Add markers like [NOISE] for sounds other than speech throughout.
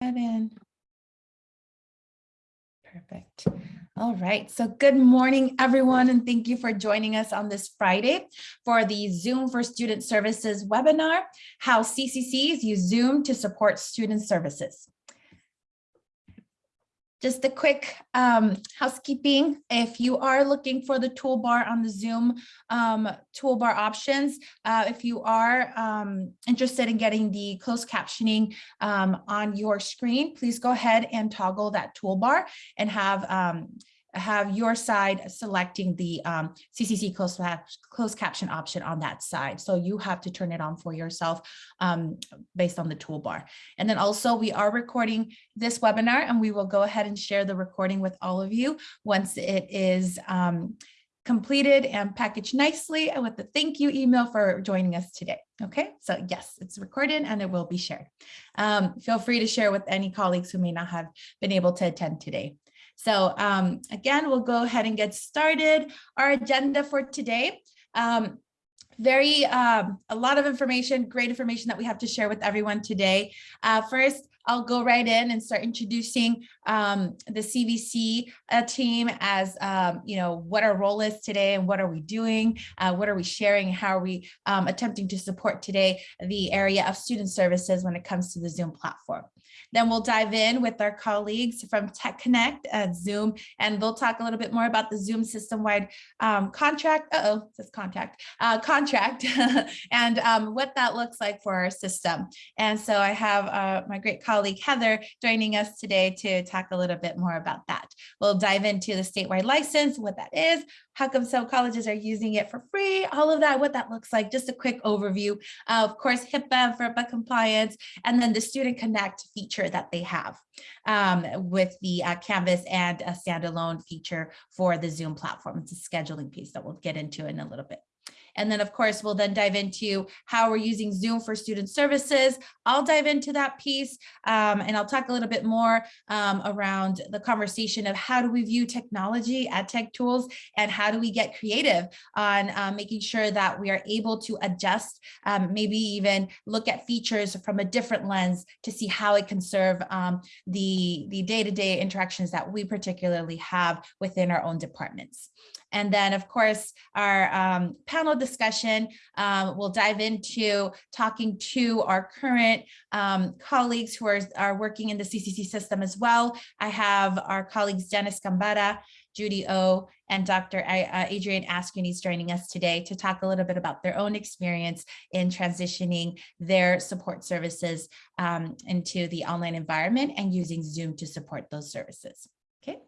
and Perfect. All right. So good morning, everyone, and thank you for joining us on this Friday for the Zoom for Student Services webinar, How CCCs Use Zoom to Support Student Services. Just a quick um, housekeeping. If you are looking for the toolbar on the Zoom um, toolbar options, uh, if you are um, interested in getting the closed captioning um, on your screen, please go ahead and toggle that toolbar and have um, have your side selecting the um, CCC closed, closed caption option on that side. So you have to turn it on for yourself um, based on the toolbar. And then also we are recording this webinar and we will go ahead and share the recording with all of you once it is um, completed and packaged nicely and with the thank you email for joining us today. Okay, so yes, it's recorded and it will be shared. Um, feel free to share with any colleagues who may not have been able to attend today. So um, again, we'll go ahead and get started. Our agenda for today, um, very um, a lot of information, great information that we have to share with everyone today. Uh, first, I'll go right in and start introducing um, the CVC uh, team as, um, you know, what our role is today and what are we doing, uh, what are we sharing, how are we um, attempting to support today the area of student services when it comes to the Zoom platform. Then we'll dive in with our colleagues from Tech Connect at Zoom, and they'll talk a little bit more about the Zoom system-wide um, contract. Uh oh, says contact uh, contract, [LAUGHS] and um, what that looks like for our system. And so I have uh, my great colleague Heather joining us today to talk a little bit more about that. We'll dive into the statewide license, what that is, how come some colleges are using it for free, all of that, what that looks like, just a quick overview. Uh, of course, HIPAA, FERPA compliance, and then the Student Connect feature that they have um, with the uh, Canvas and a standalone feature for the Zoom platform. It's a scheduling piece that we'll get into in a little bit. And then of course, we'll then dive into how we're using Zoom for student services. I'll dive into that piece um, and I'll talk a little bit more um, around the conversation of how do we view technology at tech tools and how do we get creative on um, making sure that we are able to adjust, um, maybe even look at features from a different lens to see how it can serve um, the the day-to-day -day interactions that we particularly have within our own departments. And then, of course, our um, panel discussion um, will dive into talking to our current um, colleagues who are, are working in the CCC system as well. I have our colleagues Dennis Gambara, Judy O, and Dr. Uh, Adrian Askunis joining us today to talk a little bit about their own experience in transitioning their support services um, into the online environment and using Zoom to support those services. Okay,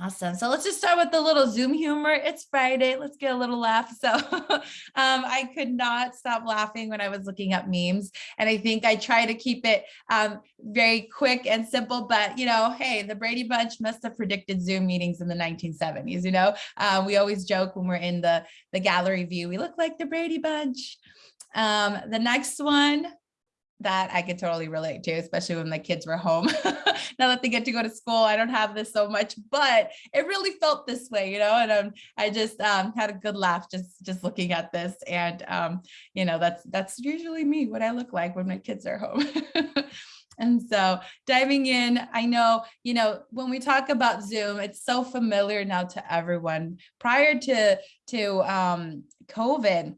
Awesome. So let's just start with the little Zoom humor. It's Friday. Let's get a little laugh. So [LAUGHS] um, I could not stop laughing when I was looking up memes. And I think I try to keep it um, very quick and simple. But, you know, hey, the Brady Bunch must have predicted Zoom meetings in the 1970s. You know, uh, we always joke when we're in the, the gallery view, we look like the Brady Bunch. Um, the next one, that I could totally relate to, especially when my kids were home. [LAUGHS] now that they get to go to school, I don't have this so much, but it really felt this way, you know, and um, I just um, had a good laugh just just looking at this. And, um, you know, that's that's usually me, what I look like when my kids are home. [LAUGHS] And so diving in, I know, you know, when we talk about Zoom, it's so familiar now to everyone. Prior to, to um, COVID,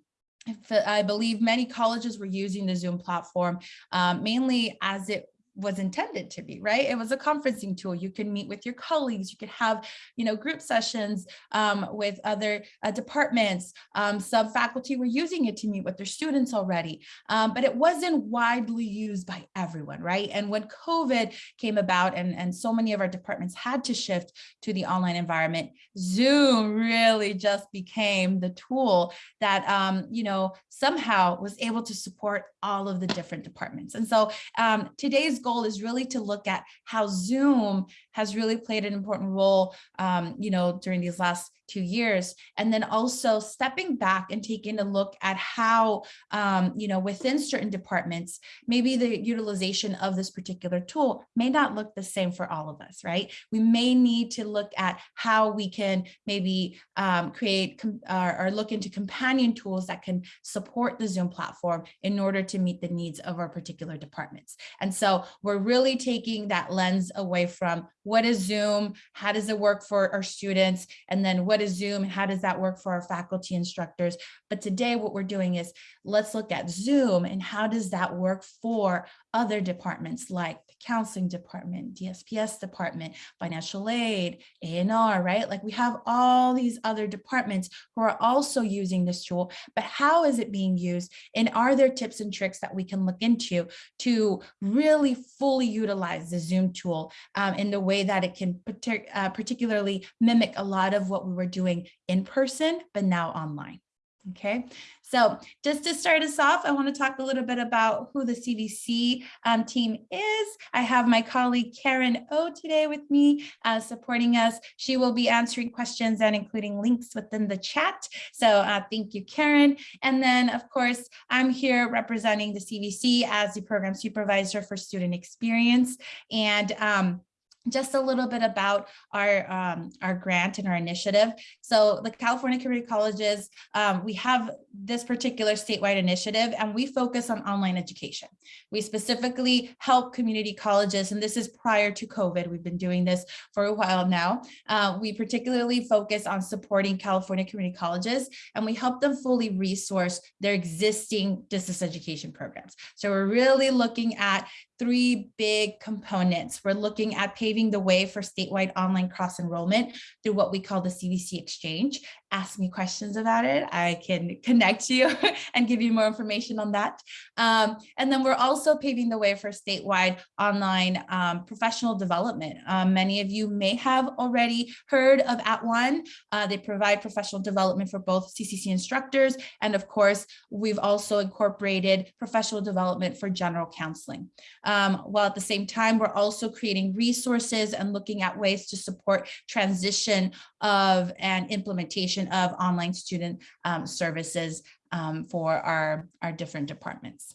I believe many colleges were using the Zoom platform um, mainly as it was intended to be, right? It was a conferencing tool. You can meet with your colleagues. You could have, you know, group sessions um, with other uh, departments. Um, some faculty were using it to meet with their students already, um, but it wasn't widely used by everyone, right? And when COVID came about and, and so many of our departments had to shift to the online environment, Zoom really just became the tool that, um, you know, somehow was able to support all of the different departments. And so um, today's goal is really to look at how Zoom has really played an important role, um, you know, during these last two years. And then also stepping back and taking a look at how, um, you know, within certain departments, maybe the utilization of this particular tool may not look the same for all of us, right? We may need to look at how we can maybe um, create or, or look into companion tools that can support the Zoom platform in order to meet the needs of our particular departments. And so we're really taking that lens away from what is Zoom, how does it work for our students, and then what is Zoom? How does that work for our faculty instructors? But today what we're doing is let's look at Zoom and how does that work for other departments like counseling department, DSPS department, financial aid, A&R, right? Like we have all these other departments who are also using this tool, but how is it being used? And are there tips and tricks that we can look into to really fully utilize the Zoom tool um, in the way that it can partic uh, particularly mimic a lot of what we were we're doing in person, but now online. Okay, so just to start us off, I want to talk a little bit about who the CVC um, team is. I have my colleague Karen O today with me uh, supporting us. She will be answering questions and including links within the chat. So uh, thank you, Karen. And then, of course, I'm here representing the CVC as the program supervisor for student experience. And um, just a little bit about our um, our grant and our initiative. So the California Community Colleges, um, we have this particular statewide initiative and we focus on online education. We specifically help community colleges, and this is prior to COVID. We've been doing this for a while now. Uh, we particularly focus on supporting California community colleges and we help them fully resource their existing distance education programs. So we're really looking at three big components. We're looking at paving the way for statewide online cross enrollment through what we call the CVC exchange ask me questions about it, I can connect you [LAUGHS] and give you more information on that. Um, and then we're also paving the way for statewide online um, professional development. Um, many of you may have already heard of At One. Uh, they provide professional development for both CCC instructors. And of course, we've also incorporated professional development for general counseling. Um, while at the same time, we're also creating resources and looking at ways to support transition of and implementation of online student um, services um, for our, our different departments.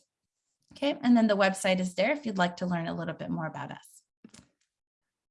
Okay, and then the website is there if you'd like to learn a little bit more about us.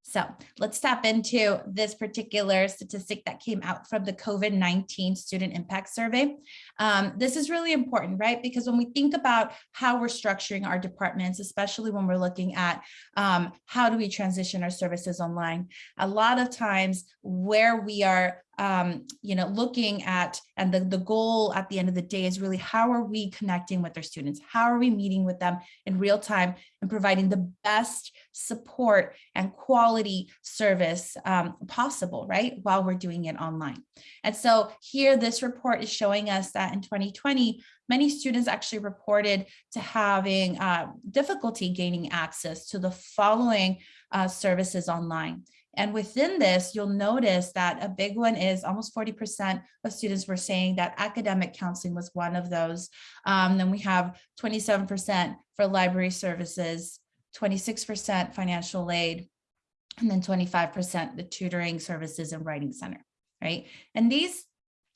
So let's tap into this particular statistic that came out from the COVID-19 student impact survey. Um, this is really important, right? Because when we think about how we're structuring our departments, especially when we're looking at um, how do we transition our services online, a lot of times where we are um, you know, looking at, and the, the goal at the end of the day is really how are we connecting with our students? How are we meeting with them in real time and providing the best support and quality service um, possible, right? While we're doing it online. And so here, this report is showing us that in 2020, many students actually reported to having uh, difficulty gaining access to the following uh, services online. And within this, you'll notice that a big one is almost 40% of students were saying that academic counseling was one of those. Um, then we have 27% for library services, 26% financial aid, and then 25% the tutoring services and writing center, right? And these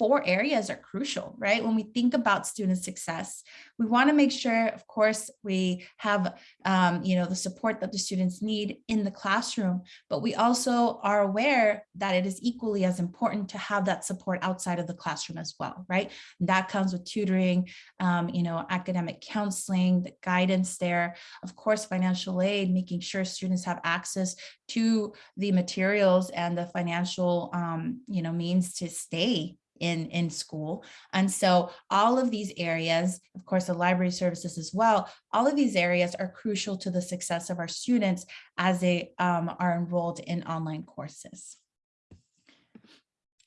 four areas are crucial, right? When we think about student success, we want to make sure, of course, we have, um, you know, the support that the students need in the classroom, but we also are aware that it is equally as important to have that support outside of the classroom as well, right? And that comes with tutoring, um, you know, academic counseling, the guidance there, of course, financial aid, making sure students have access to the materials and the financial, um, you know, means to stay in, in school. And so all of these areas, of course, the library services as well, all of these areas are crucial to the success of our students as they um, are enrolled in online courses.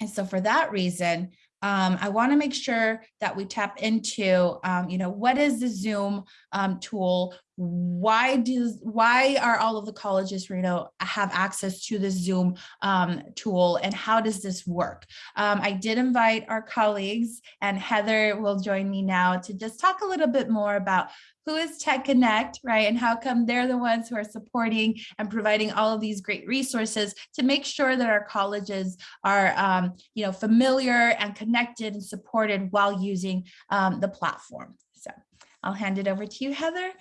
And so for that reason, um, I want to make sure that we tap into, um, you know, what is the Zoom um, tool? Why does why are all of the colleges know have access to the zoom um, tool and how does this work um, i did invite our colleagues and heather will join me now to just talk a little bit more about who is Tech Connect, right? And how come they're the ones who are supporting and providing all of these great resources to make sure that our colleges are, um, you know, familiar and connected and supported while using um, the platform. So I'll hand it over to you, Heather.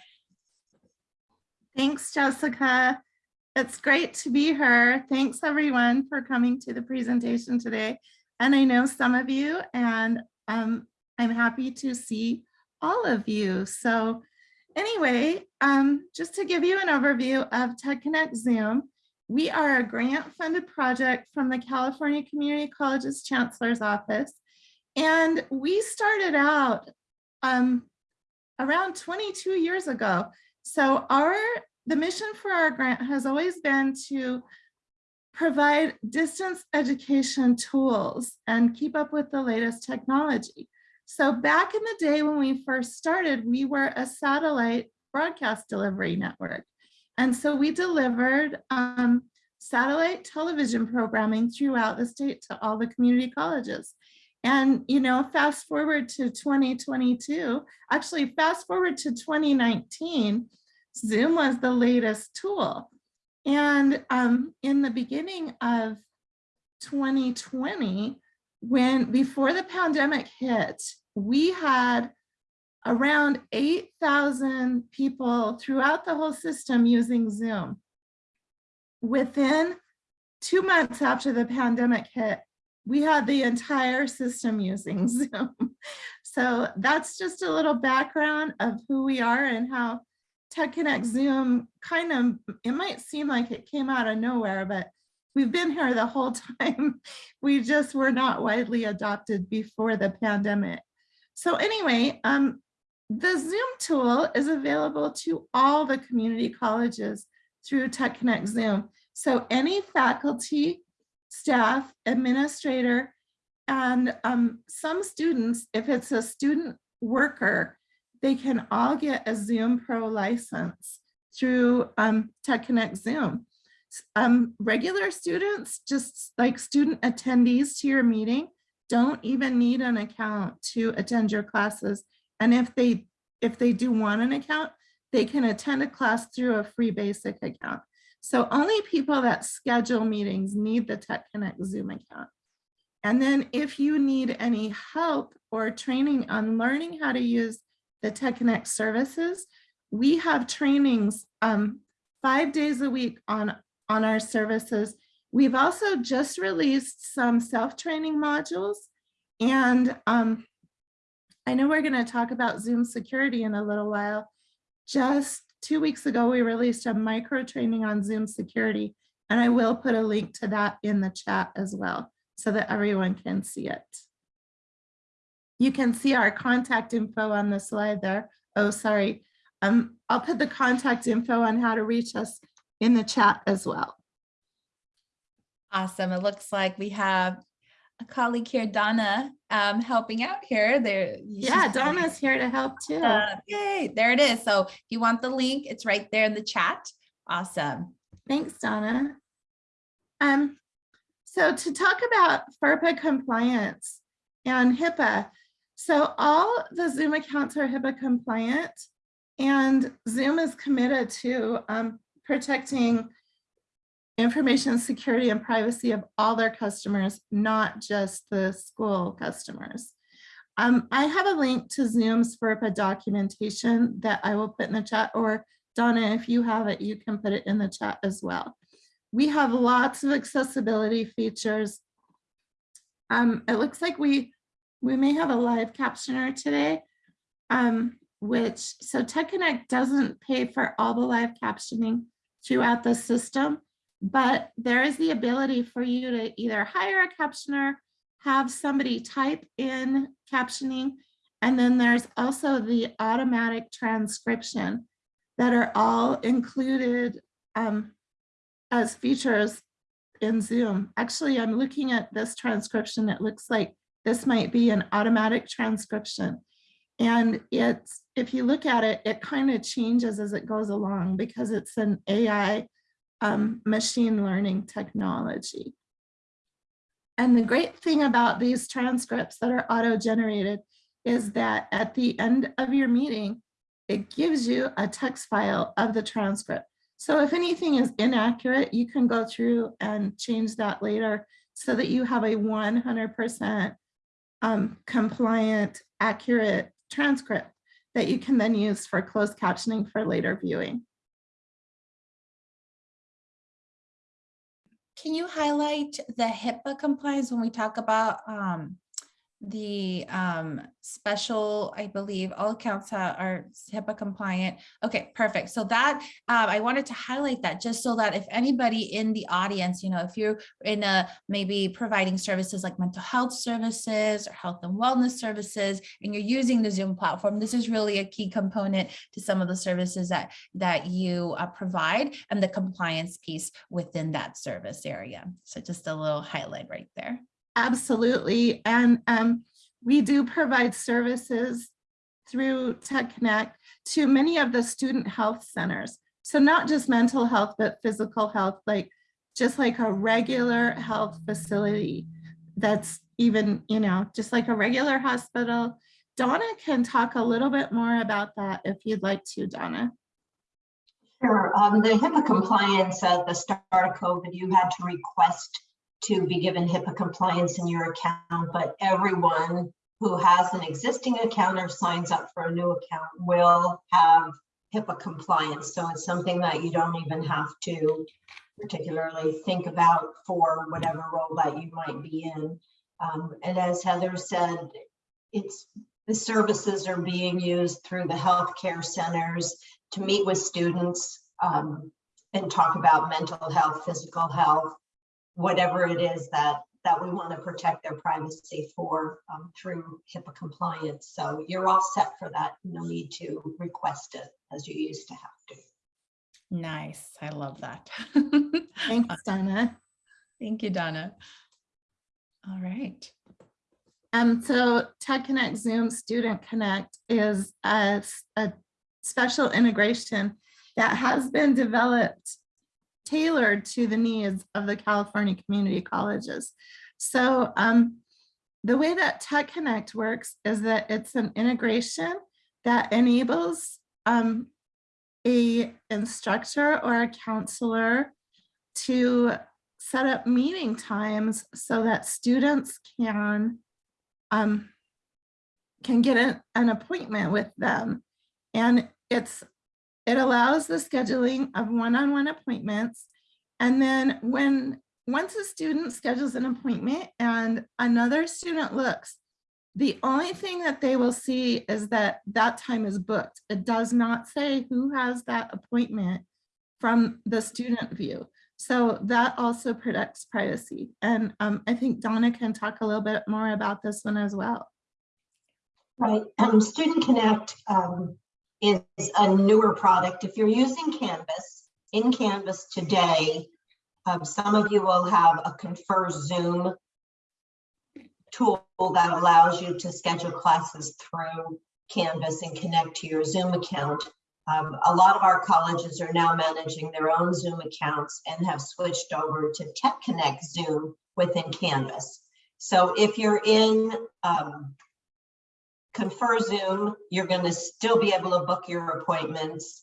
Thanks, Jessica. It's great to be here. Thanks everyone for coming to the presentation today. And I know some of you and um, I'm happy to see all of you. So anyway, um, just to give you an overview of Tech Connect Zoom, we are a grant funded project from the California Community Colleges Chancellor's Office. And we started out um, around 22 years ago. So our the mission for our grant has always been to provide distance education tools and keep up with the latest technology. So back in the day when we first started, we were a satellite broadcast delivery network. And so we delivered um, satellite television programming throughout the state to all the community colleges. And, you know, fast forward to 2022, actually fast forward to 2019, Zoom was the latest tool. And um, in the beginning of 2020, when before the pandemic hit, we had around 8,000 people throughout the whole system using Zoom. Within two months after the pandemic hit, we had the entire system using [LAUGHS] Zoom. So that's just a little background of who we are and how Tech Connect Zoom kind of, it might seem like it came out of nowhere, but we've been here the whole [LAUGHS] time. We just were not widely adopted before the pandemic. So anyway, um, the Zoom tool is available to all the community colleges through Tech Connect Zoom. So any faculty, staff, administrator, and um, some students, if it's a student worker, they can all get a Zoom Pro license through um, Tech Connect Zoom. Um, regular students, just like student attendees to your meeting, don't even need an account to attend your classes. And if they if they do want an account, they can attend a class through a free basic account. So only people that schedule meetings need the Tech Connect Zoom account. And then if you need any help or training on learning how to use the Tech Connect services, we have trainings um, five days a week on, on our services. We've also just released some self-training modules and um, I know we're going to talk about Zoom security in a little while. Just two weeks ago, we released a micro training on Zoom security, and I will put a link to that in the chat as well so that everyone can see it. You can see our contact info on the slide there. Oh, sorry. Um, I'll put the contact info on how to reach us in the chat as well. Awesome. It looks like we have a colleague here, Donna, um, helping out here. There, yeah, [LAUGHS] Donna's here to help too. Uh, yay, there it is. So if you want the link, it's right there in the chat. Awesome. Thanks, Donna. Um, so to talk about FERPA compliance and HIPAA, so all the Zoom accounts are HIPAA compliant and Zoom is committed to um, protecting information security and privacy of all their customers, not just the school customers. Um, I have a link to Zoom's FERPA documentation that I will put in the chat or Donna, if you have it, you can put it in the chat as well. We have lots of accessibility features. Um, it looks like we we may have a live captioner today, um, which, so Tech Connect doesn't pay for all the live captioning throughout the system, but there is the ability for you to either hire a captioner, have somebody type in captioning, and then there's also the automatic transcription that are all included um, as features in Zoom. Actually, I'm looking at this transcription. It looks like this might be an automatic transcription. And it's, if you look at it, it kind of changes as it goes along because it's an AI um, machine learning technology. And the great thing about these transcripts that are auto-generated is that at the end of your meeting, it gives you a text file of the transcript. So if anything is inaccurate, you can go through and change that later so that you have a 100% um, compliant, accurate transcript that you can then use for closed captioning for later viewing. Can you highlight the HIPAA compliance when we talk about um, the um, special, I believe all accounts are HIPAA compliant. Okay, perfect. So that um, I wanted to highlight that just so that if anybody in the audience, you know, if you're in a maybe providing services like mental health services or health and wellness services, and you're using the Zoom platform, this is really a key component to some of the services that that you uh, provide and the compliance piece within that service area. So just a little highlight right there. Absolutely. And um, we do provide services through Tech Connect to many of the student health centers. So not just mental health, but physical health, like just like a regular health facility that's even, you know, just like a regular hospital. Donna can talk a little bit more about that if you'd like to, Donna. Sure. Um, the HIPAA compliance at the start of COVID, you had to request to be given HIPAA compliance in your account, but everyone who has an existing account or signs up for a new account will have HIPAA compliance. So it's something that you don't even have to particularly think about for whatever role that you might be in. Um, and as Heather said, it's the services are being used through the healthcare centers to meet with students um, and talk about mental health, physical health, whatever it is that that we want to protect their privacy for um, through HIPAA compliance. So you're all set for that. No need to request it as you used to have to. Nice. I love that. [LAUGHS] Thanks, Donna. Thank you, Donna. All right. Um, so Tech Connect Zoom Student Connect is a, a special integration that has been developed tailored to the needs of the California community colleges. So um, the way that Tech Connect works is that it's an integration that enables um, a instructor or a counselor to set up meeting times so that students can um, can get an, an appointment with them. And it's it allows the scheduling of one-on-one appointments. And then when once a student schedules an appointment and another student looks, the only thing that they will see is that that time is booked. It does not say who has that appointment from the student view. So that also protects privacy. And um, I think Donna can talk a little bit more about this one as well. Right. Um, Student Connect um, is a newer product. If you're using Canvas, in Canvas today, um, some of you will have a Confer Zoom tool that allows you to schedule classes through Canvas and connect to your Zoom account. Um, a lot of our colleges are now managing their own Zoom accounts and have switched over to Tech Connect Zoom within Canvas. So if you're in um, Confer Zoom, you're going to still be able to book your appointments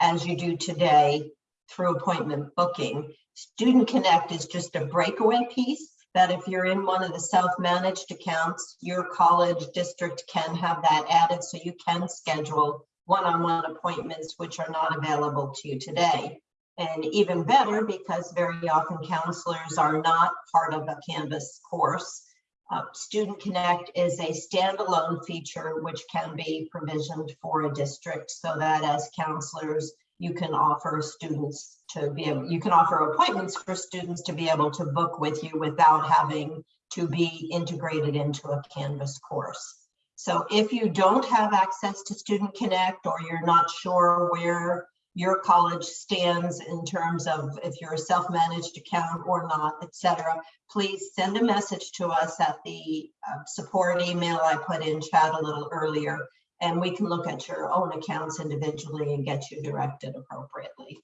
as you do today through appointment booking. Student Connect is just a breakaway piece that if you're in one of the self-managed accounts, your college district can have that added so you can schedule one-on-one appointments which are not available to you today. And even better, because very often counselors are not part of a Canvas course, uh, Student Connect is a standalone feature which can be provisioned for a district so that as counselors, you can offer students to be able, you can offer appointments for students to be able to book with you without having to be integrated into a Canvas course. So if you don't have access to Student Connect or you're not sure where your college stands in terms of if you're a self-managed account or not, et cetera, please send a message to us at the uh, support email I put in chat a little earlier, and we can look at your own accounts individually and get you directed appropriately.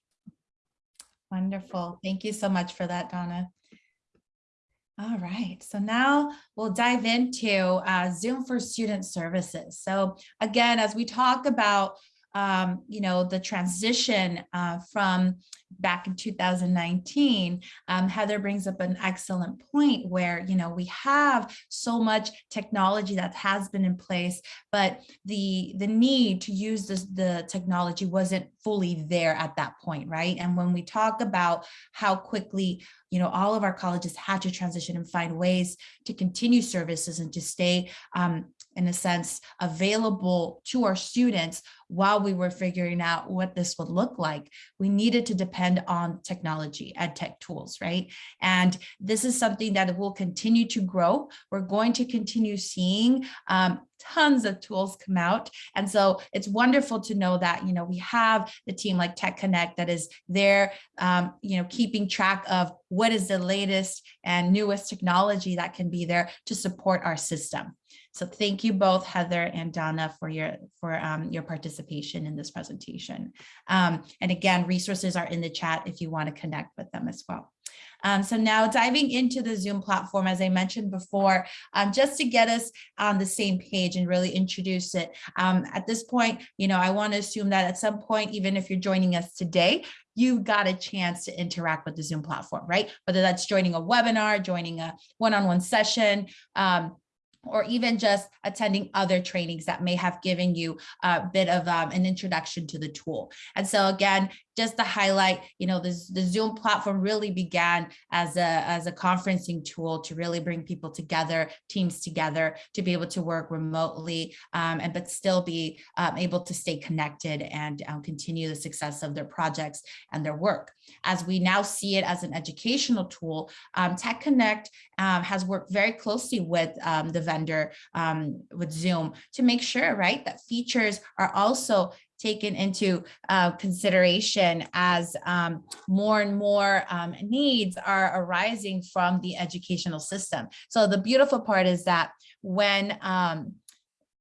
Wonderful. Thank you so much for that, Donna. All right, so now we'll dive into uh, Zoom for Student Services. So again, as we talk about um, you know, the transition uh, from back in 2019, um, Heather brings up an excellent point where, you know, we have so much technology that has been in place, but the, the need to use this, the technology wasn't fully there at that point, right? And when we talk about how quickly, you know, all of our colleges had to transition and find ways to continue services and to stay, um, in a sense, available to our students while we were figuring out what this would look like, we needed to depend on technology and tech tools, right? And this is something that will continue to grow. We're going to continue seeing um, tons of tools come out. And so it's wonderful to know that, you know, we have the team like Tech Connect that is there, um, you know, keeping track of what is the latest and newest technology that can be there to support our system. So thank you both, Heather and Donna, for your for um, your participation in this presentation. Um, and again, resources are in the chat if you want to connect with them as well. Um, so now diving into the Zoom platform, as I mentioned before, um, just to get us on the same page and really introduce it. Um, at this point, you know, I want to assume that at some point, even if you're joining us today, you got a chance to interact with the Zoom platform, right? Whether that's joining a webinar, joining a one-on-one -on -one session, um, or even just attending other trainings that may have given you a bit of um, an introduction to the tool. And so again, just to highlight, you know, this, the Zoom platform really began as a, as a conferencing tool to really bring people together, teams together, to be able to work remotely, um, and but still be um, able to stay connected and um, continue the success of their projects and their work. As we now see it as an educational tool, um, Tech Connect um, has worked very closely with um, the vendor, with Zoom, to make sure, right, that features are also taken into uh, consideration as um, more and more um, needs are arising from the educational system. So the beautiful part is that when um,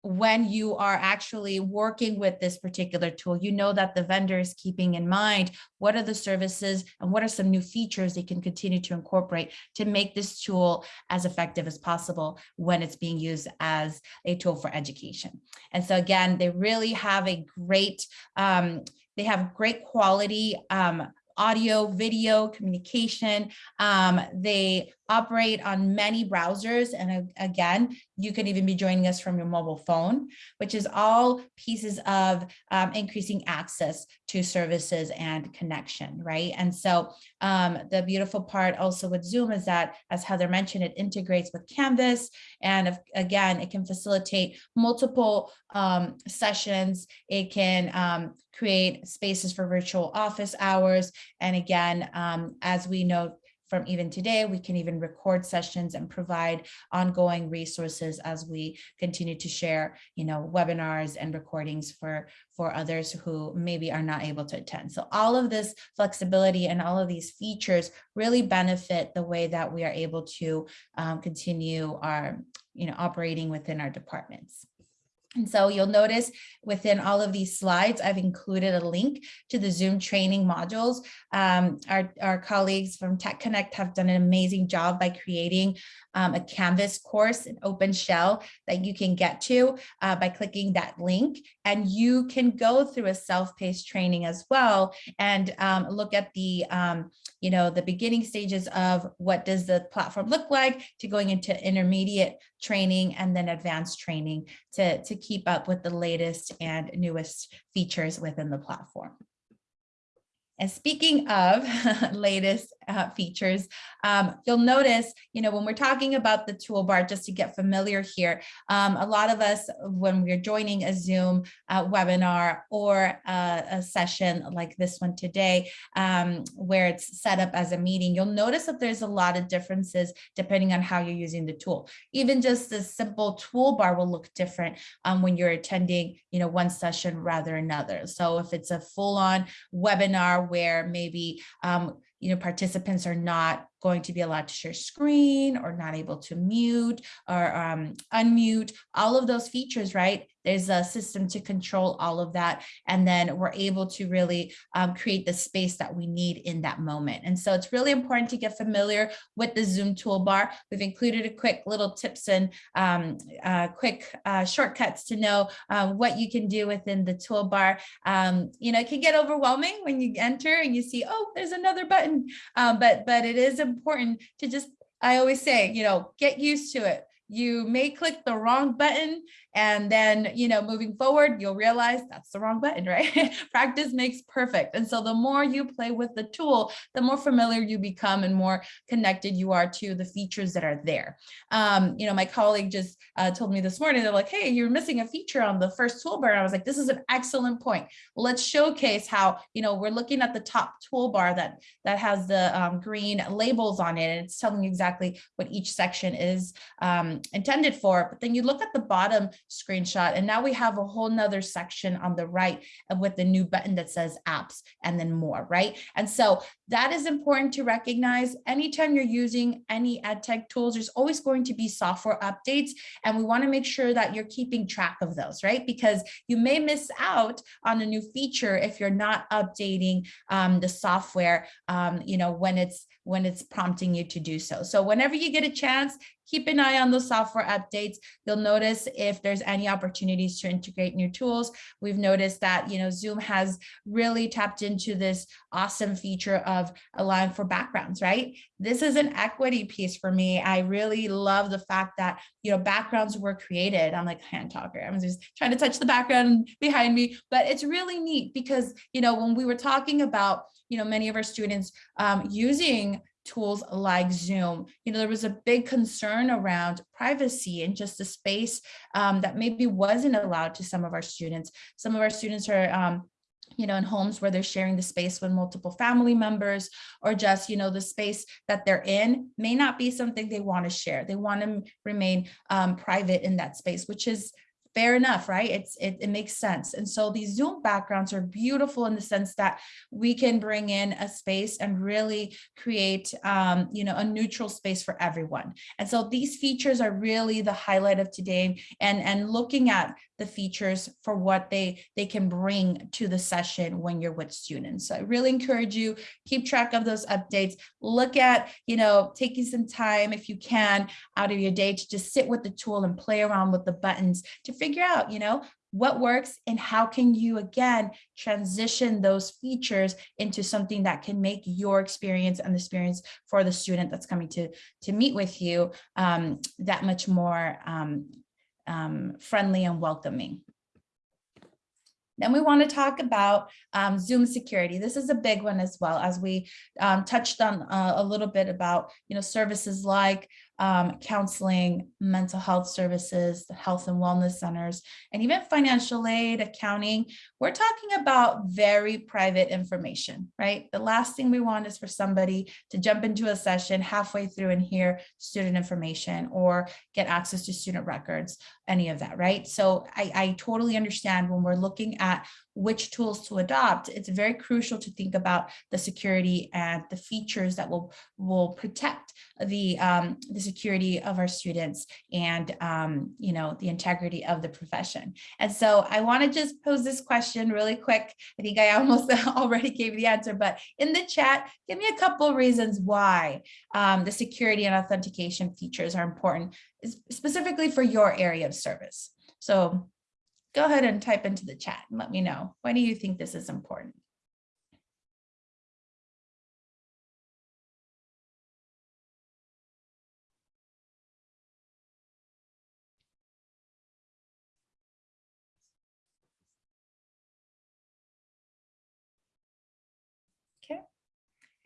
when you are actually working with this particular tool, you know that the vendor is keeping in mind what are the services and what are some new features they can continue to incorporate to make this tool as effective as possible when it's being used as a tool for education. And so again, they really have a great, um, they have great quality um, audio, video, communication. Um, they operate on many browsers. And again, you can even be joining us from your mobile phone, which is all pieces of um, increasing access to services and connection, right? And so um, the beautiful part also with Zoom is that, as Heather mentioned, it integrates with Canvas. And if, again, it can facilitate multiple um, sessions. It can um, create spaces for virtual office hours. And again, um, as we know, from even today, we can even record sessions and provide ongoing resources as we continue to share, you know, webinars and recordings for, for others who maybe are not able to attend. So all of this flexibility and all of these features really benefit the way that we are able to um, continue our, you know, operating within our departments. And so you'll notice within all of these slides, I've included a link to the Zoom training modules. Um, our, our colleagues from Tech Connect have done an amazing job by creating um, a Canvas course, an open shell that you can get to uh, by clicking that link. And you can go through a self-paced training as well and um, look at the, um, you know, the beginning stages of what does the platform look like to going into intermediate training and then advanced training to, to keep up with the latest and newest features within the platform. And speaking of [LAUGHS] latest uh, features, um, you'll notice, you know, when we're talking about the toolbar, just to get familiar here, um, a lot of us, when we're joining a Zoom uh, webinar or a, a, session like this one today, um, where it's set up as a meeting, you'll notice that there's a lot of differences depending on how you're using the tool. Even just a simple toolbar will look different um, when you're attending, you know, one session rather another. So if it's a full-on webinar where maybe um, you know, participants are not going to be allowed to share screen or not able to mute or um, unmute, all of those features, right? There's a system to control all of that. And then we're able to really um, create the space that we need in that moment. And so it's really important to get familiar with the Zoom toolbar. We've included a quick little tips and um, uh, quick uh, shortcuts to know uh, what you can do within the toolbar. Um, you know, it can get overwhelming when you enter and you see, oh, there's another button. Um, but, but it is important to just, I always say, you know, get used to it you may click the wrong button and then, you know, moving forward, you'll realize that's the wrong button, [LAUGHS] right? Practice makes perfect. And so the more you play with the tool, the more familiar you become and more connected you are to the features that are there. Um, you know, my colleague just uh, told me this morning, they're like, hey, you're missing a feature on the first toolbar. I was like, this is an excellent point. Let's showcase how, you know, we're looking at the top toolbar that, that has the um, green labels on it. And it's telling you exactly what each section is um, intended for. But then you look at the bottom screenshot. And now we have a whole nother section on the right with the new button that says apps and then more, right? And so that is important to recognize. Anytime you're using any ed tech tools, there's always going to be software updates. And we wanna make sure that you're keeping track of those, right? Because you may miss out on a new feature if you're not updating um, the software, um, you know, when it's when it's prompting you to do so. So whenever you get a chance, keep an eye on the software updates. You'll notice if there's any opportunities to integrate new tools. We've noticed that, you know, Zoom has really tapped into this awesome feature of allowing for backgrounds, right? This is an equity piece for me. I really love the fact that, you know, backgrounds were created. I'm like hand talker. I'm just trying to touch the background behind me, but it's really neat because, you know, when we were talking about, you know, many of our students um, using tools like Zoom, you know, there was a big concern around privacy and just the space um, that maybe wasn't allowed to some of our students. Some of our students are um, you know, in homes where they're sharing the space with multiple family members or just, you know, the space that they're in may not be something they want to share. They want to remain um, private in that space, which is fair enough, right? It's it, it makes sense. And so these Zoom backgrounds are beautiful in the sense that we can bring in a space and really create, um, you know, a neutral space for everyone. And so these features are really the highlight of today and, and looking at the features for what they, they can bring to the session when you're with students. So I really encourage you, keep track of those updates, look at, you know, taking some time if you can out of your day to just sit with the tool and play around with the buttons to figure out, you know, what works and how can you again transition those features into something that can make your experience and the experience for the student that's coming to to meet with you um, that much more um, um, friendly and welcoming. Then we want to talk about um, Zoom security. This is a big one as well as we um, touched on uh, a little bit about, you know, services like um, counseling, mental health services, the health and wellness centers, and even financial aid, accounting. We're talking about very private information, right? The last thing we want is for somebody to jump into a session halfway through and hear student information or get access to student records, any of that, right? So I, I totally understand when we're looking at which tools to adopt, it's very crucial to think about the security and the features that will, will protect the, um, the security of our students and, um, you know, the integrity of the profession. And so I want to just pose this question really quick. I think I almost [LAUGHS] already gave the answer, but in the chat, give me a couple of reasons why um, the security and authentication features are important, specifically for your area of service. So go ahead and type into the chat and let me know. Why do you think this is important? Okay.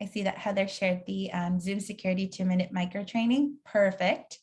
I see that Heather shared the um, Zoom security two minute micro training. Perfect.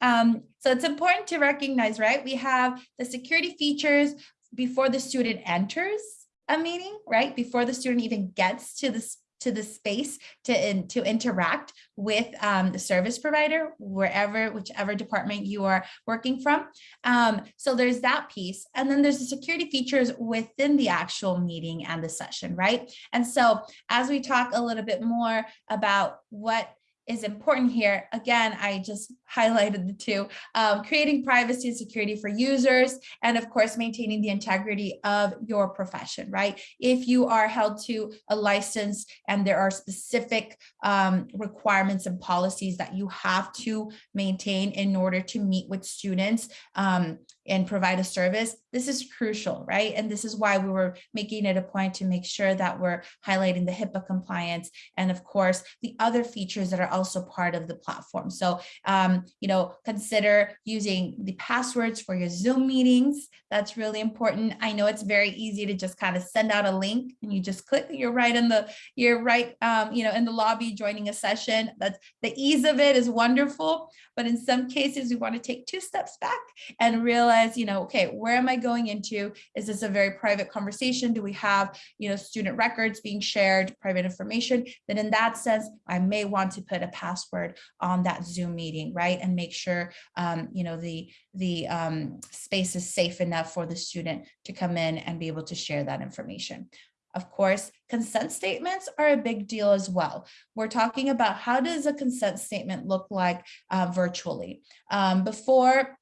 Um, so it's important to recognize, right? We have the security features before the student enters a meeting, right? Before the student even gets to the to the space to in, to interact with um, the service provider, wherever, whichever department you are working from. Um, so there's that piece. And then there's the security features within the actual meeting and the session, right? And so as we talk a little bit more about what is important here, again, I just highlighted the two, um, creating privacy and security for users, and of course, maintaining the integrity of your profession, right? If you are held to a license and there are specific um, requirements and policies that you have to maintain in order to meet with students um, and provide a service, this is crucial, right? And this is why we were making it a point to make sure that we're highlighting the HIPAA compliance and of course, the other features that are also part of the platform. So, um, you know, consider using the passwords for your Zoom meetings. That's really important. I know it's very easy to just kind of send out a link and you just click, you're right in the, you're right, um, you know, in the lobby joining a session. That's the ease of it is wonderful. But in some cases, we want to take two steps back and realize, you know, okay, where am I going into? Is this a very private conversation? Do we have, you know, student records being shared, private information? Then in that sense, I may want to put a password on that Zoom meeting, right? And make sure, um, you know, the, the um, space is safe enough for the student to come in and be able to share that information. Of course, consent statements are a big deal as well. We're talking about how does a consent statement look like uh, virtually. Um, before,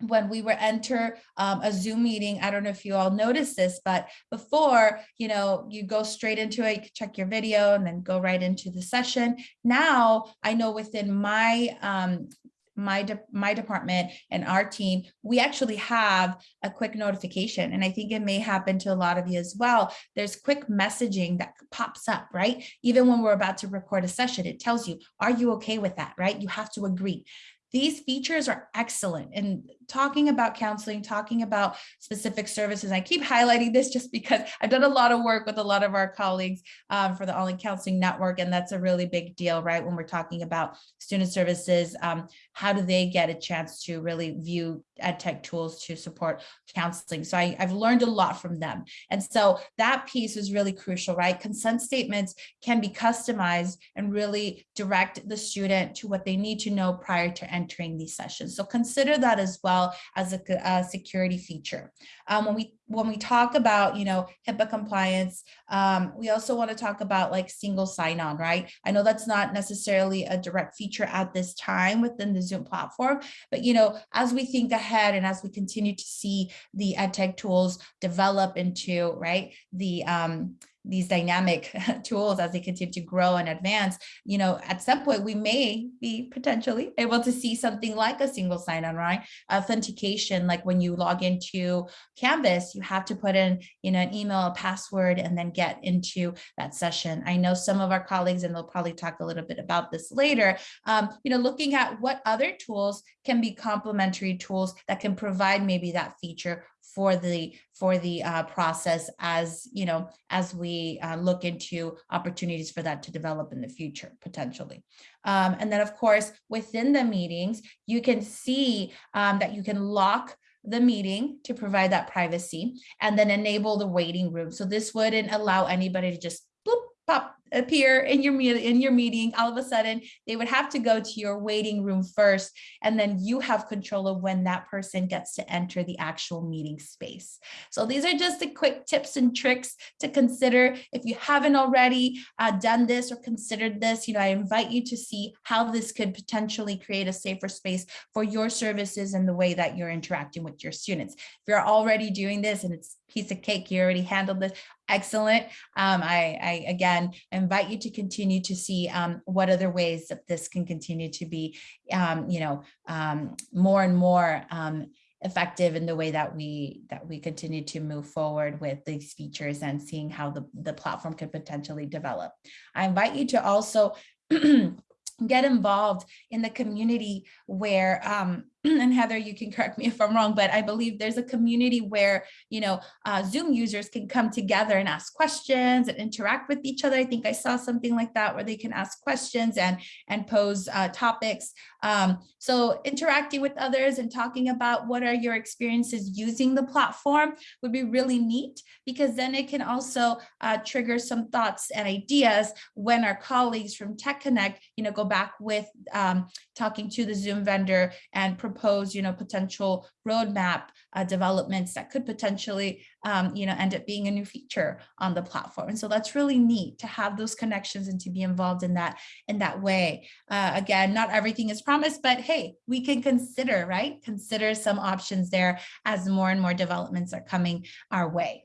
when we were enter um, a Zoom meeting, I don't know if you all noticed this, but before, you know, you go straight into it, you check your video and then go right into the session. Now, I know within my um, my de my department and our team, we actually have a quick notification. And I think it may happen to a lot of you as well. There's quick messaging that pops up, right? Even when we're about to record a session, it tells you, are you okay with that, right? You have to agree. These features are excellent and talking about counseling, talking about specific services. I keep highlighting this just because I've done a lot of work with a lot of our colleagues um, for the Online Counseling Network, and that's a really big deal, right? When we're talking about student services, um, how do they get a chance to really view ed tech tools to support counseling? So I, I've learned a lot from them. And so that piece is really crucial, right? Consent statements can be customized and really direct the student to what they need to know prior to entering these sessions. So consider that as well well as a, a security feature. Um, when we when we talk about, you know, HIPAA compliance, um, we also want to talk about like single sign-on, right? I know that's not necessarily a direct feature at this time within the Zoom platform, but, you know, as we think ahead and as we continue to see the edtech tools develop into, right, the, um, these dynamic [LAUGHS] tools as they continue to grow and advance, you know, at some point we may be potentially able to see something like a single sign-on, right? Authentication, like when you log into Canvas, you have to put in, you know, an email, a password, and then get into that session. I know some of our colleagues, and they'll probably talk a little bit about this later, um, you know, looking at what other tools can be complementary tools that can provide maybe that feature for the for the uh, process as you know as we uh, look into opportunities for that to develop in the future potentially. Um, and then of course within the meetings you can see um, that you can lock the meeting to provide that privacy and then enable the waiting room. So this wouldn't allow anybody to just bloop, pop appear in your in your meeting all of a sudden they would have to go to your waiting room first and then you have control of when that person gets to enter the actual meeting space. So these are just the quick tips and tricks to consider. If you haven't already uh, done this or considered this you know i invite you to see how this could potentially create a safer space for your services and the way that you're interacting with your students. If you're already doing this and it's piece of cake you already handled this excellent um, I, I again invite you to continue to see um, what other ways that this can continue to be, um, you know, um, more and more um, effective in the way that we that we continue to move forward with these features and seeing how the, the platform could potentially develop. I invite you to also [CLEARS THROAT] get involved in the community where um, [CLEARS THROAT] and Heather, you can correct me if I'm wrong, but I believe there's a community where, you know, uh, Zoom users can come together and ask questions and interact with each other. I think I saw something like that where they can ask questions and, and pose uh, topics. Um, so interacting with others and talking about what are your experiences using the platform would be really neat because then it can also uh, trigger some thoughts and ideas when our colleagues from Tech Connect, you know, go back with um, talking to the Zoom vendor and propose, you know, potential roadmap uh, developments that could potentially, um, you know, end up being a new feature on the platform. And so that's really neat to have those connections and to be involved in that in that way. Uh, again, not everything is promised, but hey, we can consider, right? Consider some options there as more and more developments are coming our way.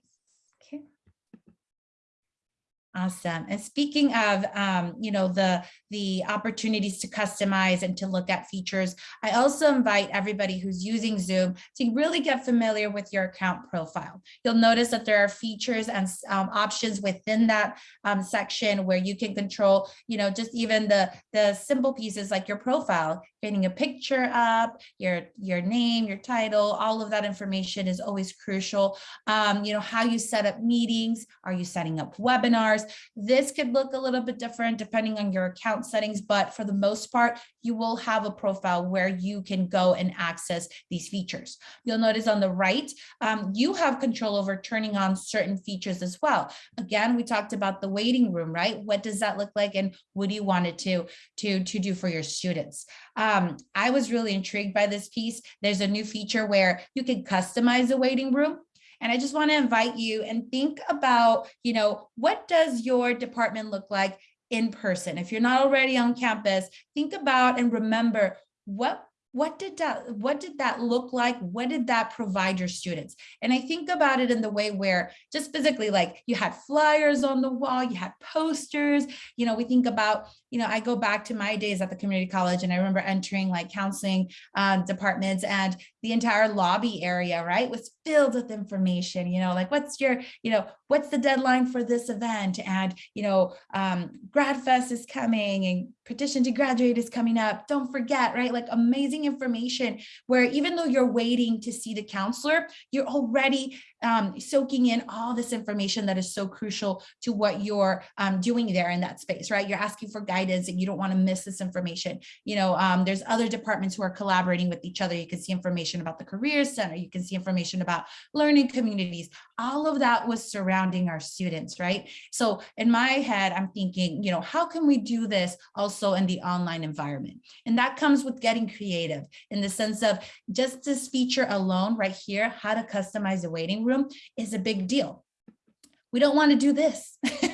Awesome. And speaking of, um, you know, the the opportunities to customize and to look at features, I also invite everybody who's using Zoom to really get familiar with your account profile. You'll notice that there are features and um, options within that um, section where you can control, you know, just even the the simple pieces like your profile, getting a picture up, your your name, your title, all of that information is always crucial. Um, you know, how you set up meetings, are you setting up webinars? This could look a little bit different depending on your account settings, but for the most part, you will have a profile where you can go and access these features. You'll notice on the right, um, you have control over turning on certain features as well. Again, we talked about the waiting room, right? What does that look like and what do you want it to, to, to do for your students? Um, I was really intrigued by this piece. There's a new feature where you can customize the waiting room. And I just want to invite you and think about, you know, what does your department look like in person? If you're not already on campus, think about and remember what what did that what did that look like? What did that provide your students? And i think about it in the way where just physically like you had flyers on the wall you had posters. You know we think about you know i go back to my days at the community college and i remember entering like counseling um, departments and the entire lobby area right was filled with information you know like what's your you know what's the deadline for this event and you know um grad fest is coming and petition to graduate is coming up. Don't forget right like amazing information where even though you're waiting to see the counselor you're already um, soaking in all this information that is so crucial to what you're um, doing there in that space, right? You're asking for guidance and you don't want to miss this information. You know, um, there's other departments who are collaborating with each other. You can see information about the Career Center. You can see information about learning communities. All of that was surrounding our students, right? So in my head, I'm thinking, you know, how can we do this also in the online environment? And that comes with getting creative in the sense of just this feature alone right here, how to customize a waiting room is a big deal. We don't want to do this. [LAUGHS]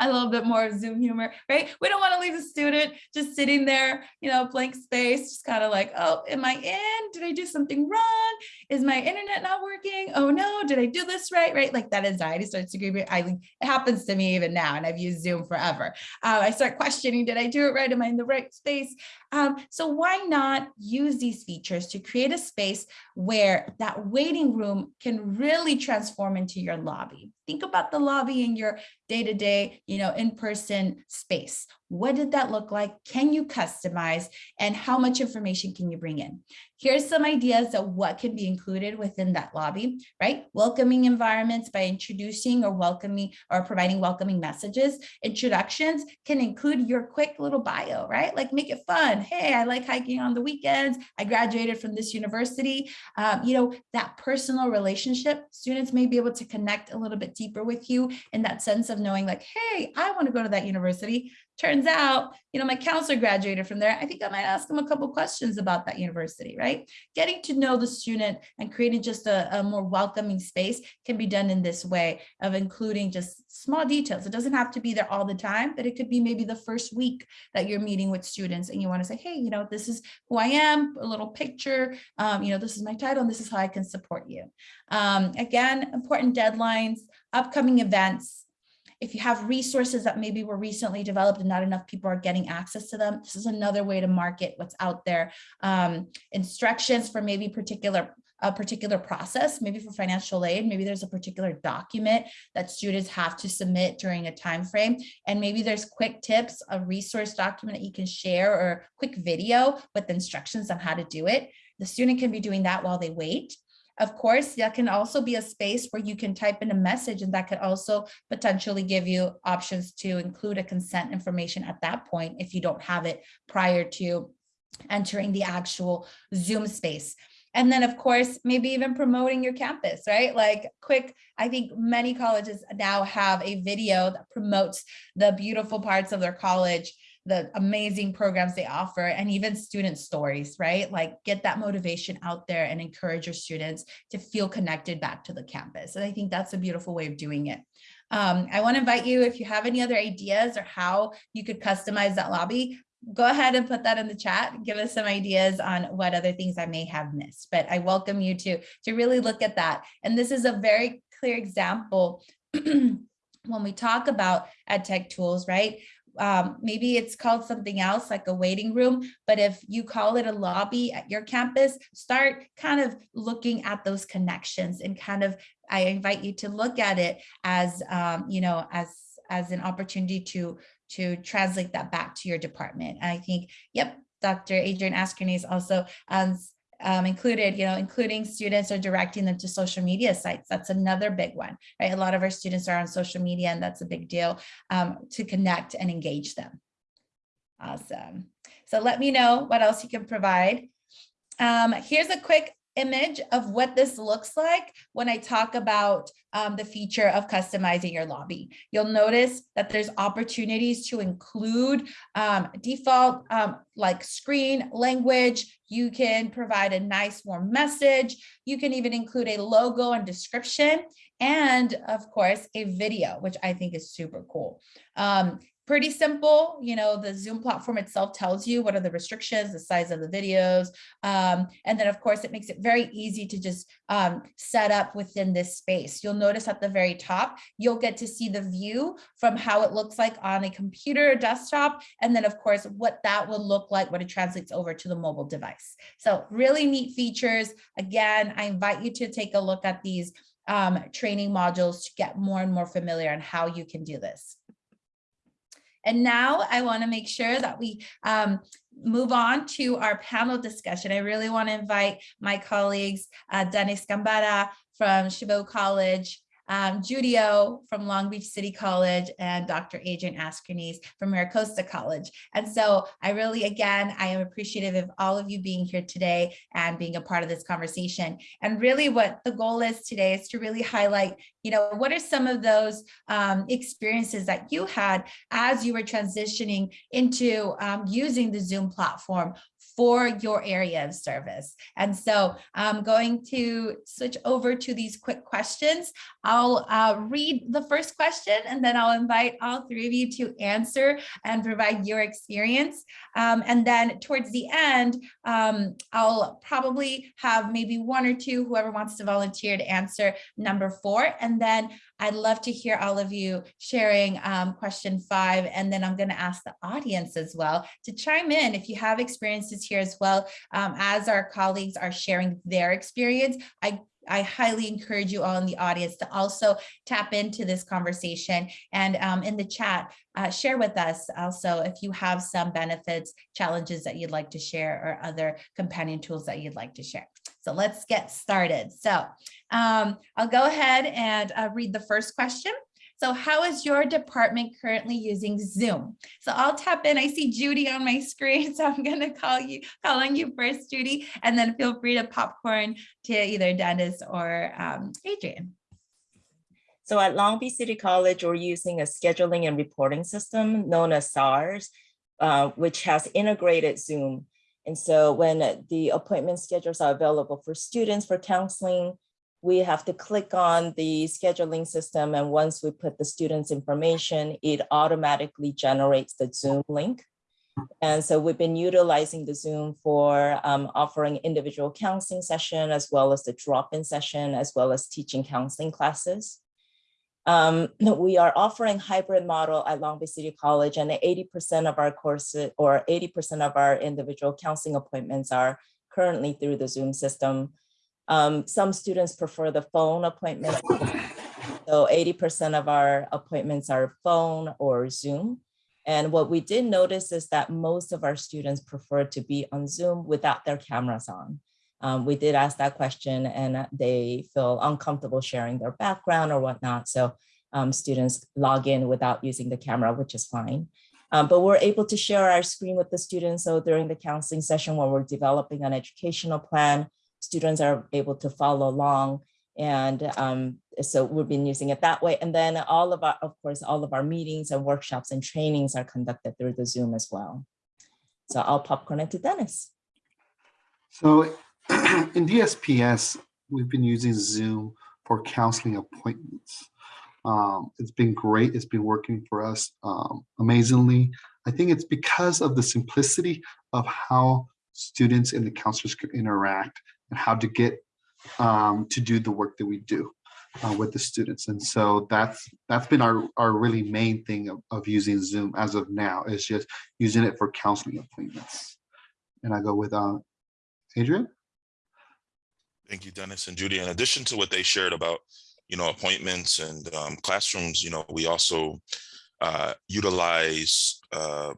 a little bit more Zoom humor, right? We don't want to leave a student just sitting there, you know, blank space, just kind of like, oh, am I in? Did I do something wrong? Is my internet not working? Oh no, did I do this right? Right? Like that anxiety starts to creep. I think it happens to me even now, and I've used Zoom forever. Uh, I start questioning, did I do it right? Am I in the right space? Um, so why not use these features to create a space where that waiting room can really transform into your lobby? Think about the lobby in your day-to-day, you know, in-person space. What did that look like? Can you customize? And how much information can you bring in? Here's some ideas of what can be included within that lobby, right? Welcoming environments by introducing or welcoming or providing welcoming messages. Introductions can include your quick little bio, right? Like make it fun. Hey, I like hiking on the weekends. I graduated from this university. Um, you know, that personal relationship, students may be able to connect a little bit deeper with you in that sense of knowing like, hey, I want to go to that university turns out, you know, my counselor graduated from there. I think I might ask them a couple questions about that university, right? Getting to know the student and creating just a, a, more welcoming space can be done in this way of including just small details. It doesn't have to be there all the time, but it could be maybe the first week that you're meeting with students and you want to say, hey, you know, this is who I am, a little picture, um, you know, this is my title and this is how I can support you. Um, again, important deadlines, upcoming events, if you have resources that maybe were recently developed and not enough people are getting access to them, this is another way to market what's out there. Um, instructions for maybe particular a particular process, maybe for financial aid, maybe there's a particular document that students have to submit during a time frame, and maybe there's quick tips, a resource document that you can share or quick video with instructions on how to do it. The student can be doing that while they wait. Of course, that can also be a space where you can type in a message and that could also potentially give you options to include a consent information at that point if you don't have it prior to entering the actual Zoom space. And then of course, maybe even promoting your campus, right? Like quick, I think many colleges now have a video that promotes the beautiful parts of their college the amazing programs they offer and even student stories, right? Like get that motivation out there and encourage your students to feel connected back to the campus. And I think that's a beautiful way of doing it. Um, I want to invite you, if you have any other ideas or how you could customize that lobby, go ahead and put that in the chat. Give us some ideas on what other things I may have missed, but I welcome you to, to really look at that. And this is a very clear example [CLEARS THROAT] when we talk about ed tech tools, right? Um, maybe it's called something else like a waiting room, but if you call it a lobby at your campus, start kind of looking at those connections and kind of, I invite you to look at it as, um, you know, as, as an opportunity to, to translate that back to your department. I think, yep, Dr. Adrian Askernes also um, um, included, you know, including students or directing them to social media sites. That's another big one, right? A lot of our students are on social media and that's a big deal um, to connect and engage them. Awesome. So let me know what else you can provide. Um, here's a quick image of what this looks like when I talk about um, the feature of customizing your lobby. You'll notice that there's opportunities to include um, default um, like screen language. You can provide a nice warm message. You can even include a logo and description and of course a video, which I think is super cool. Pretty simple. You know, the Zoom platform itself tells you what are the restrictions, the size of the videos. Um, and then of course, it makes it very easy to just um, set up within this space. You'll notice at the very top, you'll get to see the view from how it looks like on a computer or desktop. And then of course, what that would look like when it translates over to the mobile device. So really neat features. Again, I invite you to take a look at these um, training modules to get more and more familiar on how you can do this. And now I want to make sure that we um, move on to our panel discussion. I really want to invite my colleagues, uh, Dennis Gambara from Chabot College, um, Judio from Long Beach City College and Dr. Adrian Askernes from MiraCosta College. And so I really, again, I am appreciative of all of you being here today and being a part of this conversation. And really what the goal is today is to really highlight, you know, what are some of those um, experiences that you had as you were transitioning into um, using the Zoom platform for your area of service. And so I'm going to switch over to these quick questions. I'll uh, read the first question and then I'll invite all three of you to answer and provide your experience. Um, and then towards the end, um, I'll probably have maybe one or two, whoever wants to volunteer to answer number four. And then I'd love to hear all of you sharing um, question five, and then I'm going to ask the audience as well to chime in if you have experiences here as well. Um, as our colleagues are sharing their experience, I I highly encourage you all in the audience to also tap into this conversation and um, in the chat, uh, share with us also if you have some benefits, challenges that you'd like to share or other companion tools that you'd like to share. So let's get started. So um, I'll go ahead and uh, read the first question. So how is your department currently using Zoom? So I'll tap in. I see Judy on my [LAUGHS] screen, so I'm going to call you, call on you first, Judy, and then feel free to popcorn to either Dennis or um, Adrian. So at Long Beach City College, we're using a scheduling and reporting system known as SARS, uh, which has integrated Zoom. And so when the appointment schedules are available for students for counseling, we have to click on the scheduling system. And once we put the student's information, it automatically generates the Zoom link. And so we've been utilizing the Zoom for um, offering individual counseling session, as well as the drop-in session, as well as teaching counseling classes. Um, we are offering hybrid model at Long Beach City College and 80% of our courses or 80% of our individual counseling appointments are currently through the Zoom system. Um, some students prefer the phone appointment. So 80% of our appointments are phone or Zoom. And what we did notice is that most of our students prefer to be on Zoom without their cameras on. Um, we did ask that question and they feel uncomfortable sharing their background or whatnot. So um, students log in without using the camera, which is fine. Um, but we're able to share our screen with the students. So during the counseling session, when we're developing an educational plan, students are able to follow along and um, so we've been using it that way. And then all of our, of course, all of our meetings and workshops and trainings are conducted through the Zoom as well. So I'll popcorn it to Dennis. So [CLEARS THROAT] in DSPS, we've been using Zoom for counseling appointments. Um, it's been great. It's been working for us um, amazingly. I think it's because of the simplicity of how students and the counselors could interact and how to get um, to do the work that we do uh, with the students. And so that's that's been our, our really main thing of, of using Zoom as of now is just using it for counseling appointments. And I go with uh, Adrian? Thank you, Dennis and Judy. In addition to what they shared about, you know, appointments and um, classrooms, you know, we also uh, utilize uh,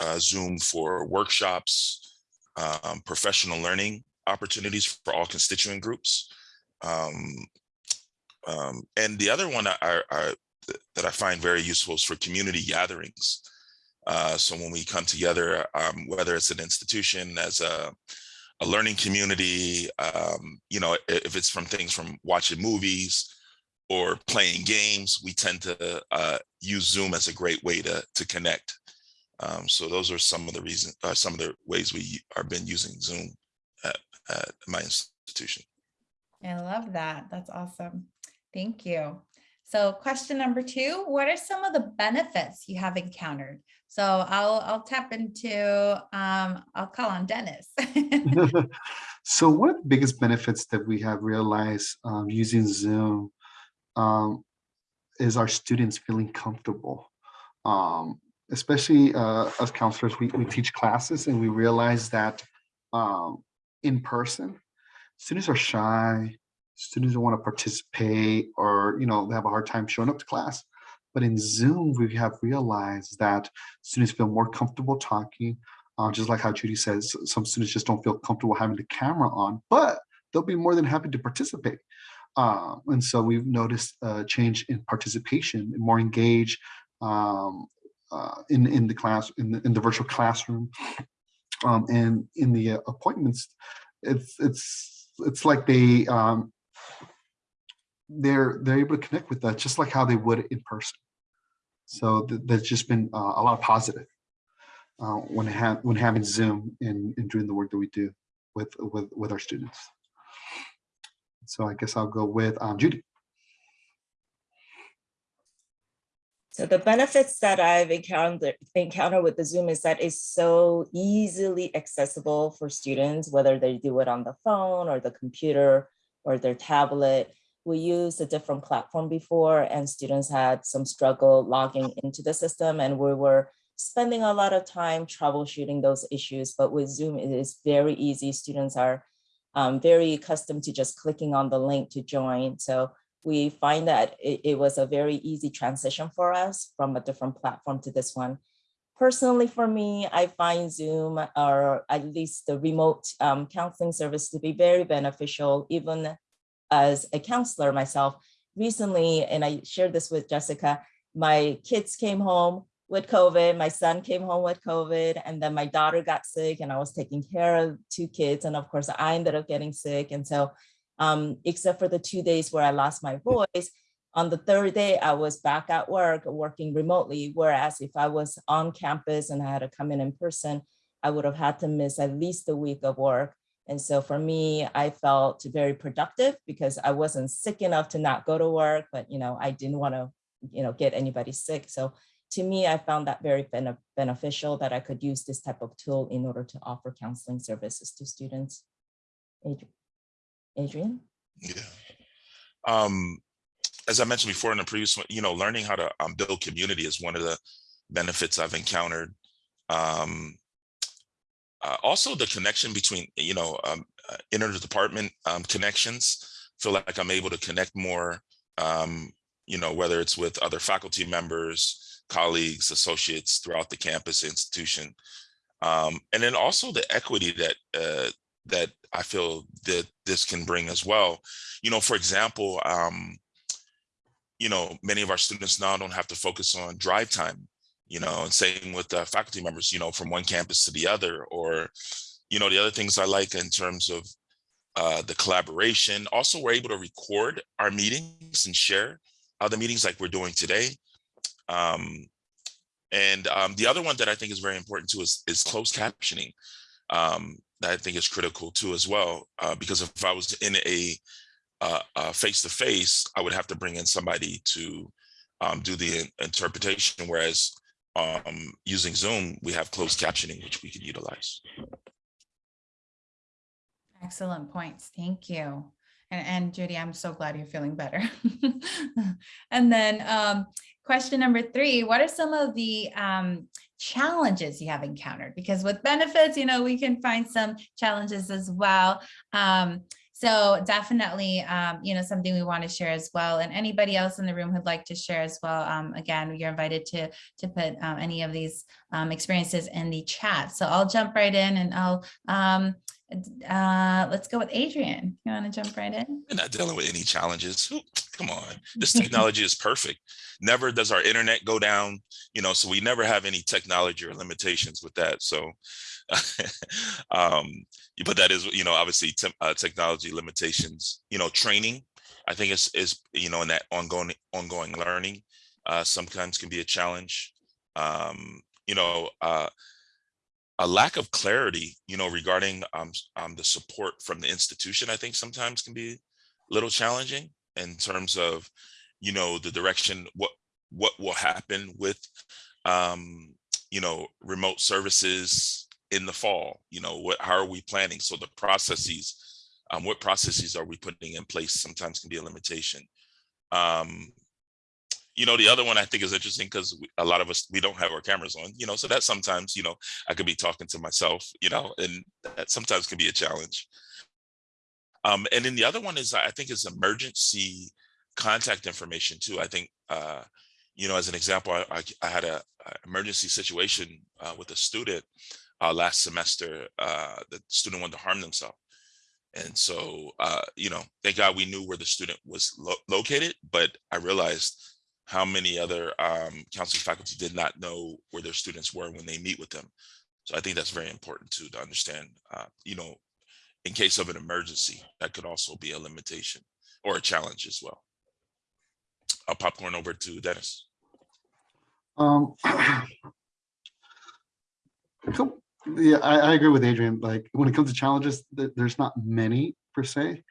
uh, Zoom for workshops, um, professional learning opportunities for all constituent groups. Um, um, and the other one I, I, that I find very useful is for community gatherings. Uh, so when we come together, um, whether it's an institution as a a learning community, um, you know, if it's from things from watching movies or playing games, we tend to uh, use Zoom as a great way to, to connect. Um, so those are some of the reasons, uh, some of the ways we are been using Zoom at, at my institution. I love that. That's awesome. Thank you. So question number two, what are some of the benefits you have encountered? So I'll, I'll tap into, um, I'll call on Dennis. [LAUGHS] [LAUGHS] so one of the biggest benefits that we have realized um, using Zoom um, is our students feeling comfortable. Um, especially uh, as counselors, we, we teach classes and we realize that um, in person, students are shy, students don't want to participate or, you know, they have a hard time showing up to class. But in Zoom, we have realized that students feel more comfortable talking, uh, just like how Judy says, some students just don't feel comfortable having the camera on, but they'll be more than happy to participate. Uh, and so we've noticed a change in participation, more engaged um, uh, in, in the class, in the, in the virtual classroom. Um, and in the uh, appointments, it's, it's, it's like they, um, they're they're able to connect with that just like how they would in person. So th there's just been uh, a lot of positive uh, when ha when having Zoom and, and doing the work that we do with with with our students. So I guess I'll go with um, Judy. So the benefits that I've encountered encountered with the Zoom is that it's so easily accessible for students, whether they do it on the phone or the computer or their tablet we used a different platform before and students had some struggle logging into the system and we were spending a lot of time troubleshooting those issues. But with Zoom, it is very easy. Students are um, very accustomed to just clicking on the link to join. So we find that it, it was a very easy transition for us from a different platform to this one. Personally, for me, I find Zoom or at least the remote um, counseling service to be very beneficial, even as a counselor myself recently, and I shared this with Jessica, my kids came home with COVID, my son came home with COVID, and then my daughter got sick and I was taking care of two kids. And of course I ended up getting sick. And so um, except for the two days where I lost my voice, on the third day, I was back at work working remotely. Whereas if I was on campus and I had to come in in person, I would have had to miss at least a week of work. And so for me, I felt very productive because I wasn't sick enough to not go to work, but you know, I didn't want to, you know, get anybody sick. So to me, I found that very bene beneficial that I could use this type of tool in order to offer counseling services to students. Adrian? Yeah. Um, as I mentioned before in the previous one, you know, learning how to um, build community is one of the benefits I've encountered. Um, uh, also the connection between, you know, um, uh, interdepartment um, connections, feel like I'm able to connect more, um, you know, whether it's with other faculty members, colleagues, associates throughout the campus institution. Um, and then also the equity that uh, that I feel that this can bring as well. You know, for example, um, you know, many of our students now don't have to focus on drive time you know, and same with the faculty members, you know, from one campus to the other, or, you know, the other things I like in terms of uh, the collaboration. Also, we're able to record our meetings and share other meetings like we're doing today. Um, and um, the other one that I think is very important too is, is closed captioning. Um, that I think is critical too as well, uh, because if I was in a uh, uh, face-to-face, I would have to bring in somebody to um, do the in- interpretation, whereas um, using Zoom, we have closed captioning, which we can utilize. Excellent points. Thank you. And, and Judy, I'm so glad you're feeling better. [LAUGHS] And then um, question number three, what are some of the um, challenges you have encountered? Because with benefits, you know, we can find some challenges as well. Um, so definitely, um, you know, something we want to share as well. And anybody else in the room who'd like to share as well, um, again, you're invited to to put um, any of these um, experiences in the chat. So I'll jump right in and I'll um, uh, let's go with Adrian. You want to jump right in? We're not dealing with any challenges. Who- Come on, this [LAUGHS] technology is perfect. Never does our internet go down, you know, so we never have any technology or limitations with that. So, [LAUGHS] um, but that is, you know, obviously te- uh, technology limitations, you know, training, I think is, is, you know, in that ongoing, ongoing learning, uh, sometimes can be a challenge. Um, you know, uh, a lack of clarity, you know, regarding um, um, the support from the institution, I think sometimes can be a little challenging in terms of, you know, the direction, what what will happen with, um, you know, remote services in the fall. You know, what how are we planning? So the processes, um, what processes are we putting in place? Sometimes can be a limitation. Um, you know, the other one I think is interesting because a lot of us we don't have our cameras on. You know, so that sometimes you know I could be talking to myself. You know, and that sometimes can be a challenge. Um, and then the other one is I think is emergency contact information too. I think, uh, you know, as an example, I, I, I had a, a emergency situation uh, with a student uh, last semester. Uh, the student wanted to harm themselves. And so, uh, you know, thank God we knew where the student was lo- located, but I realized how many other um, counseling faculty did not know where their students were when they meet with them. So I think that's very important too, to understand, uh, you know, in case of an emergency, that could also be a limitation or a challenge as well. I'll popcorn over to Dennis. Um, [CLEARS THROAT] cool. Yeah, I, I agree with Adrian. Like when it comes to challenges, th- there's not many per se,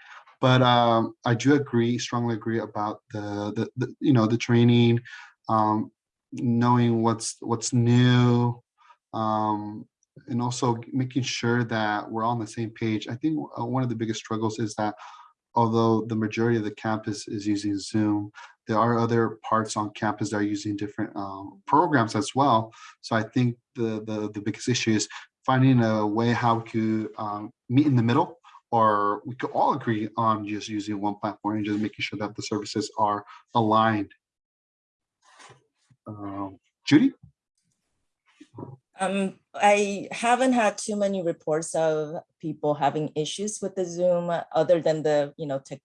but um, I do agree, strongly agree about the, the, the you know, the training, um, knowing what's what's new, um, and also making sure that we're all on the same page. I think uh, one of the biggest struggles is that although the majority of the campus is using Zoom, there are other parts on campus that are using different um, programs as well. So I think the, the the biggest issue is finding a way how we could um, meet in the middle, or we could all agree on just using one platform and just making sure that the services are aligned. Um, Judy? Um, I haven't had too many reports of people having issues with the Zoom other than the, you know, tech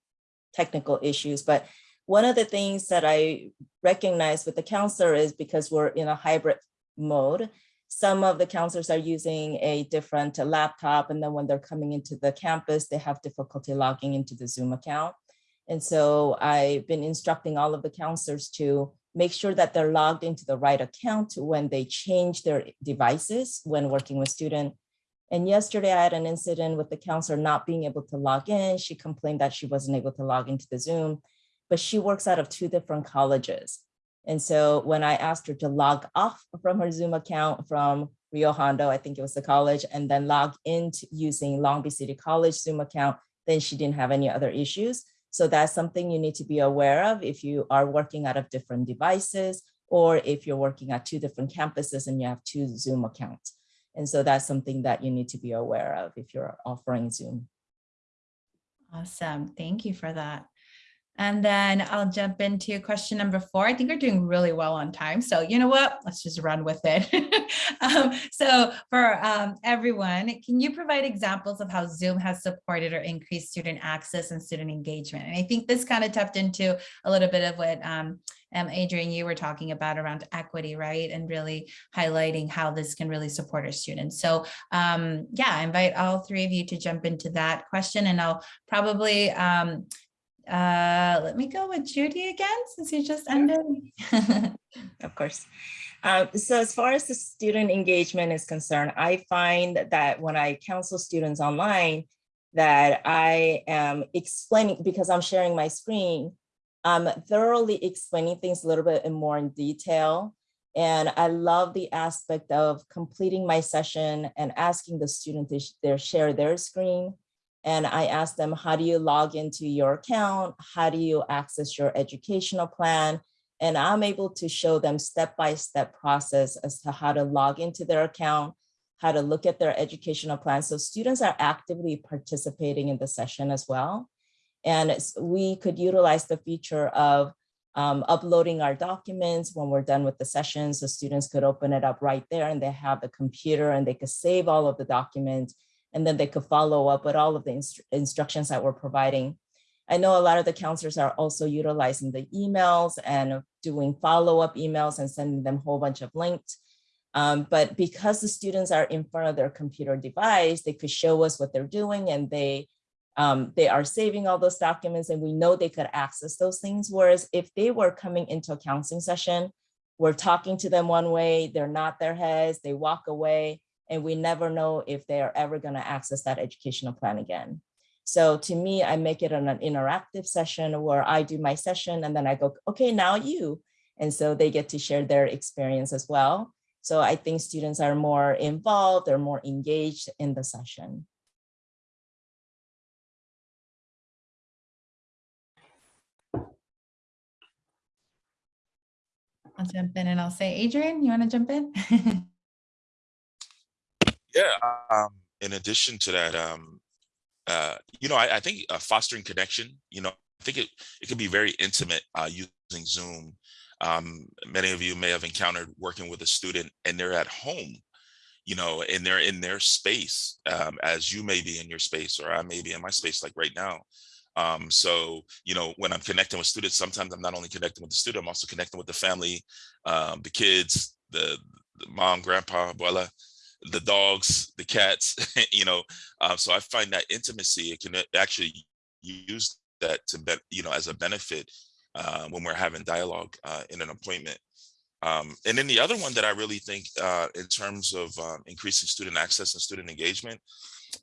technical issues. But one of the things that I recognize with the counselor is because we're in a hybrid mode, some of the counselors are using a different laptop and then when they're coming into the campus, they have difficulty logging into the Zoom account. And so I've been instructing all of the counselors to make sure that they're logged into the right account when they change their devices when working with student. And yesterday I had an incident with the counselor not being able to log in. She complained that she wasn't able to log into the Zoom, but she works out of two different colleges. And so when I asked her to log off from her Zoom account from Rio Hondo, I think it was the college, and then log into using Long Beach City College Zoom account, then she didn't have any other issues. So that's something you need to be aware of if you are working out of different devices or if you're working at two different campuses and you have two Zoom accounts. And so that's something that you need to be aware of if you're offering Zoom. Awesome. Thank you for that. And then I'll jump into question number four. I think we're doing really well on time. So you know what? Let's just run with it. [LAUGHS] um, so for um, everyone, can you provide examples of how Zoom has supported or increased student access and student engagement? And I think this kind of tapped into a little bit of what um, um, Adrian, you were talking about around equity, right? And really highlighting how this can really support our students. So um, yeah, I invite all three of you to jump into that question and I'll probably um, uh, let me go with Judy again, since you just ended. [LAUGHS] Of course. Uh, so as far as the student engagement is concerned, I find that when I counsel students online, that I am explaining, because I'm sharing my screen, I'm thoroughly explaining things a little bit in more in detail. And I love the aspect of completing my session and asking the student to sh- their, share their screen. And I ask them, how do you log into your account? How do you access your educational plan? And I'm able to show them step-by-step process as to how to log into their account, how to look at their educational plan. So students are actively participating in the session as well. And we could utilize the feature of um, uploading our documents when we're done with the session. So students could open it up right there and they have the computer and they could save all of the documents and then they could follow up with all of the instru- instructions that we're providing. I know a lot of the counselors are also utilizing the emails and doing follow-up emails and sending them a whole bunch of links. Um, but because the students are in front of their computer device, they could show us what they're doing and they um, they are saving all those documents and we know they could access those things. Whereas if they were coming into a counseling session, we're talking to them one way, they're not their heads, they walk away, and we never know if they are ever going to access that educational plan again. So to me, I make it an, an interactive session where I do my session and then I go, okay, now you. And so they get to share their experience as well. So I think students are more involved, they're more engaged in the session. I'll jump in and I'll say, Adrian, you want to jump in? [LAUGHS] Yeah, um, in addition to that, um, uh, you know, I, I think uh, fostering connection, you know, I think it, it can be very intimate uh, using Zoom. Um, many of you may have encountered working with a student and they're at home, you know, and they're in their space um, as you may be in your space or I may be in my space like right now. Um, so, you know, when I'm connecting with students, sometimes I'm not only connecting with the student, I'm also connecting with the family, um, the kids, the, the mom, grandpa, abuela, the dogs, the cats, [LAUGHS] you know. Um, so I find that intimacy, it can actually use that to, be, you know, as a benefit uh, when we're having dialogue uh, in an appointment. Um, and then the other one that I really think uh, in terms of um, increasing student access and student engagement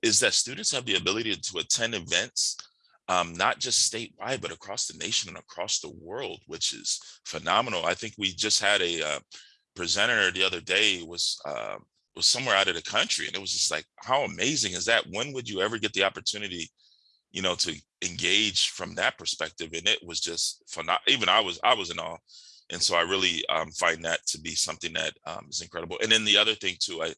is that students have the ability to attend events um, not just statewide, but across the nation and across the world, which is phenomenal. I think we just had a uh, presenter the other day was uh, was somewhere out of the country, and it was just like, how amazing is that? When would you ever get the opportunity, you know, to engage from that perspective? And it was just phenomenal. Even I was I was in awe, and so I really um, find that to be something that um, is incredible. And then the other thing too, I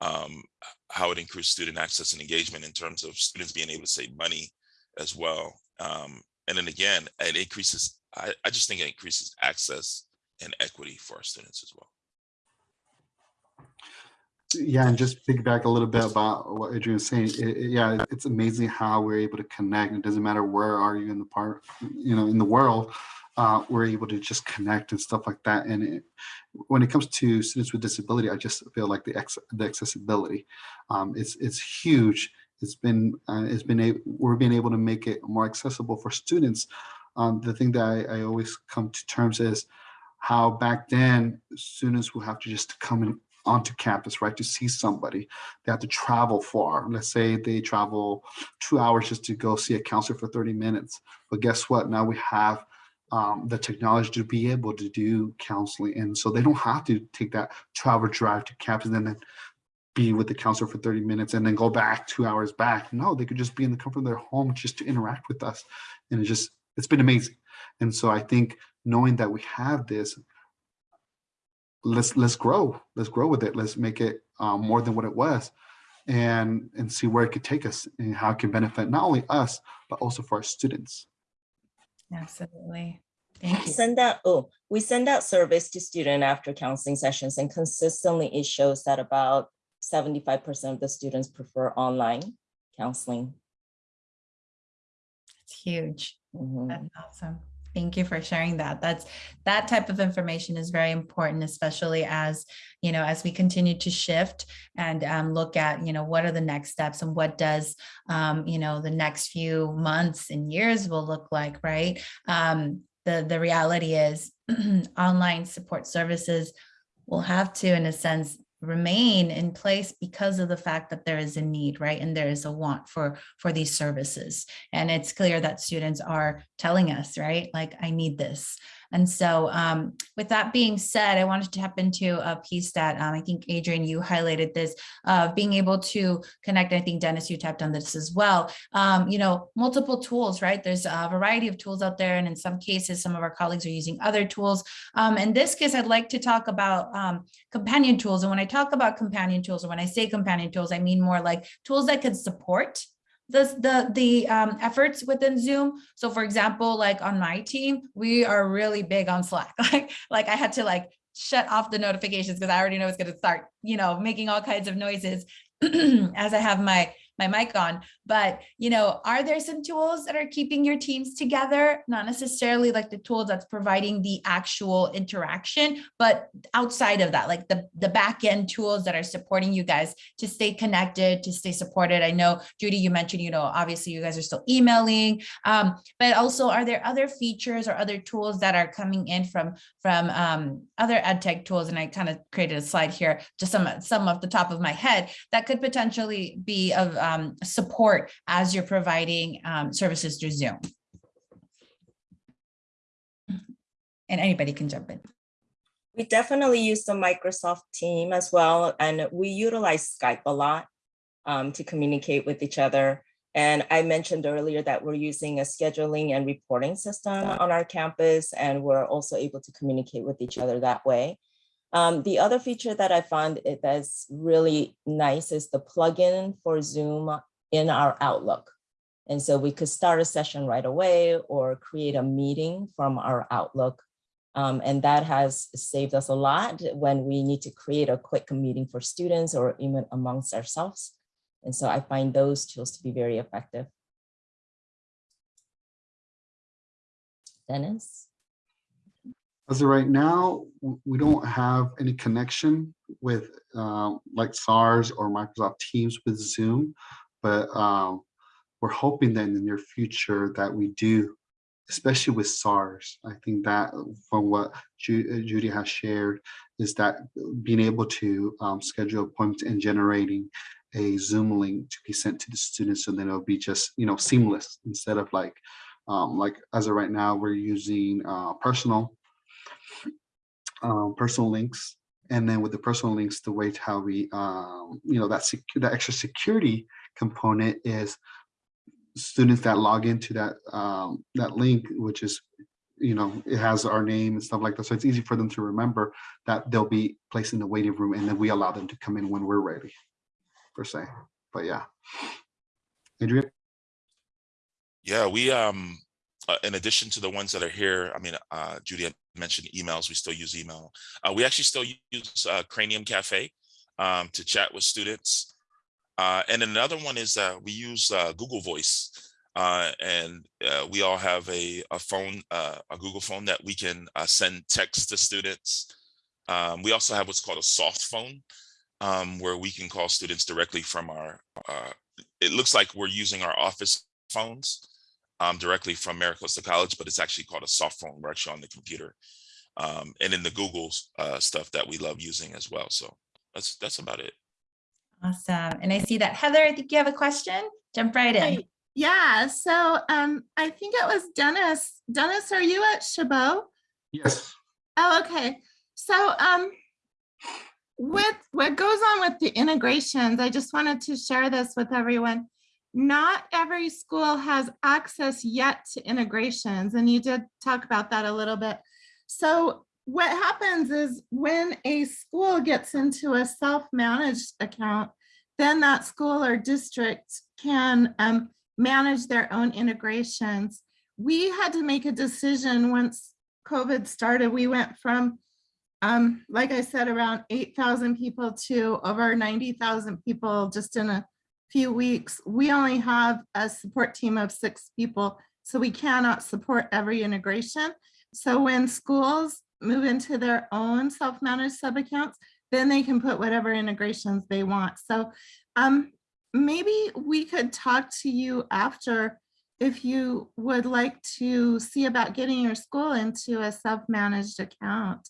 um, how it increased student access and engagement in terms of students being able to save money as well. Um, and then again, it increases, I, I just think it increases access and equity for our students as well. Yeah, and just piggyback a little bit about what Adrian was saying. It, it- yeah, it's amazing how we're able to connect. It doesn't matter where are you in the part, you know, in the world, uh, we're able to just connect and stuff like that. And it, when it comes to students with disability, I just feel like the ex, the accessibility, um, it's it's huge. It's been uh, it's been a, we're being able to make it more accessible for students. Um, the thing that I, I always come to terms is how back then students will have to just come in onto campus, right, to see somebody. They have to travel far. Let's say they travel two hours just to go see a counselor for 30 minutes. But guess what? Now we have um, the technology to be able to do counseling. And so they don't have to take that travel drive to campus and then be with the counselor for 30 minutes and then go back two hours back. No, they could just be in the comfort of their home just to interact with us. And it just, it's been amazing. And so I think knowing that we have this let's let's grow let's grow with it let's make it um, more than what it was and and see where it could take us and how it can benefit not only us but also for our students Absolutely. Thank you. Send out, oh, we send out surveys to student after counseling sessions and consistently it shows that about seventy-five percent of the students prefer online counseling. It's huge. Mhm. That's awesome. Thank you for sharing that. That's, that type of information is very important, especially as, you know, as we continue to shift and um, look at, you know, what are the next steps and what does, um, you know, the next few months and years will look like, right? Um, the, the reality is [CLEARS THROAT] online support services will have to, in a sense, remain in place because of the fact that there is a need, right? And there is a want for, for these services. And it's clear that students are telling us, right? Like, I need this. And so um, with that being said, I wanted to tap into a piece that um, I think Adrian, you highlighted this, uh, being able to connect, I think Dennis, you tapped on this as well. Um, you know, multiple tools, right? There's a variety of tools out there. And in some cases, some of our colleagues are using other tools. Um, in this case, I'd like to talk about um, companion tools. And when I talk about companion tools, or when I say companion tools, I mean more like tools that could support the, the, the um, efforts within Zoom. So for example, like on my team, we are really big on Slack. [LAUGHS] Like, like I had to like shut off the notifications because I already know it's going to start, you know, making all kinds of noises [CLEARS THROAT] as I have my my mic on, but you know, are there some tools that are keeping your teams together? Not necessarily like the tool that's providing the actual interaction, but outside of that, like the, the back end tools that are supporting you guys to stay connected, to stay supported. I know, Judy, you mentioned, you know, obviously you guys are still emailing, um, but also are there other features or other tools that are coming in from, from um, other ed tech tools? And I kind of created a slide here, just some, some off the top of my head that could potentially be of um, support as you're providing um, services through Zoom. And anybody can jump in. We definitely use the Microsoft team as well, and we utilize Skype a lot um, to communicate with each other. And I mentioned earlier that we're using a scheduling and reporting system on our campus, and we're also able to communicate with each other that way. Um, the other feature that I found that's really nice is the plugin for Zoom in our Outlook. And so we could start a session right away or create a meeting from our Outlook. Um, and that has saved us a lot when we need to create a quick meeting for students or even amongst ourselves. And so I find those tools to be very effective. Dennis? As of right now, we don't have any connection with um, like SARS or Microsoft Teams with Zoom, but um, we're hoping that in the near future that we do, especially with SARS. I think that from what Ju- uh, Judy has shared is that being able to um, schedule appointments and generating a Zoom link to be sent to the students, so then it'll be just you know seamless instead of like um, like as of right now we're using uh, personal um, personal links. And then with the personal links, the way how we, um, you know, that that extra security component is students that log into that um, that link, which is, you know, it has our name and stuff like that. So it's easy for them to remember that they'll be placed in the waiting room, and then we allow them to come in when we're ready, per se. But yeah, Adrian. Yeah, we, um, uh, in addition to the ones that are here, I mean, uh, Judy mentioned emails, we still use email. Uh, we actually still use uh, Cranium Cafe um, to chat with students. Uh, and another one is we use Google Voice. And we all have a, a phone, a Google phone that we can send text to students. Um, we also have what's called a soft phone, um, where we can call students directly from our, it looks like we're using our office phones um, directly from MiraCosta College, but it's actually called a soft phone. We're actually on the computer. Um, and in the Google uh, stuff that we love using as well. So that's that's about it. Awesome. And I see that Heather, I think you have a question. Jump right in. Hi. Yeah, so um, I think it was Dennis. Dennis, are you at Chabot? Yes. Oh, okay. So um, with what goes on with the integrations, I just wanted to share this with everyone. Not every school has access yet to integrations, and you did talk about that a little bit. So what happens is when a school gets into a self-managed account, then that school or district can um, manage their own integrations. we had to make a decision once COVID started. We went from, um, like I said, around 8,000 people to over 90,000 people just in a few weeks. We only have a support team of six people, so we cannot support every integration. So when schools move into their own self-managed sub-accounts, then they can put whatever integrations they want. So um, maybe we could talk to you after if you would like to see about getting your school into a self-managed account.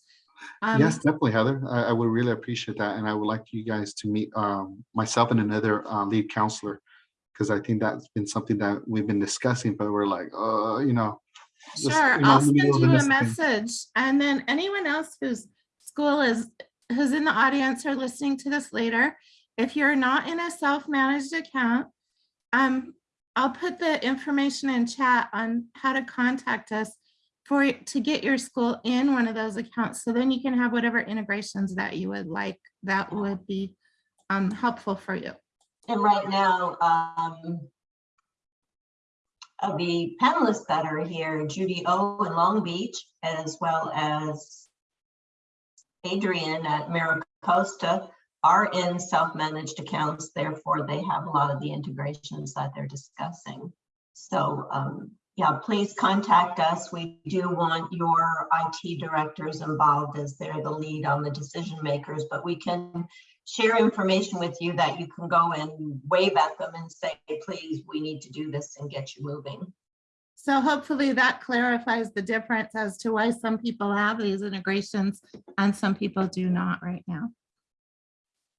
Um, Yes, definitely, Heather. I, I would really appreciate that. And I would like you guys to meet um, myself and another uh, lead counselor. Because I think that's been something that we've been discussing, but we're like, uh, you know. just, Sure, you know, I'll send you a this thing. message and then anyone else whose school is, who's in the audience or listening to this later, if you're not in a self-managed account, um, I'll put the information in chat on how to contact us for, to get your school in one of those accounts. So then you can have whatever integrations that you would like, that would be um, helpful for you. And right now, um, of the panelists that are here, Judy O in Long Beach, as well as Adrian at MiraCosta, are in self-managed accounts, therefore they have a lot of the integrations that they're discussing. So, um, yeah, please contact us. We do want your IT directors involved as they're the lead on the decision makers, but we can share information with you that you can go and wave at them and say, please, we need to do this and get you moving. So hopefully that clarifies the difference as to why some people have these integrations and some people do not right now.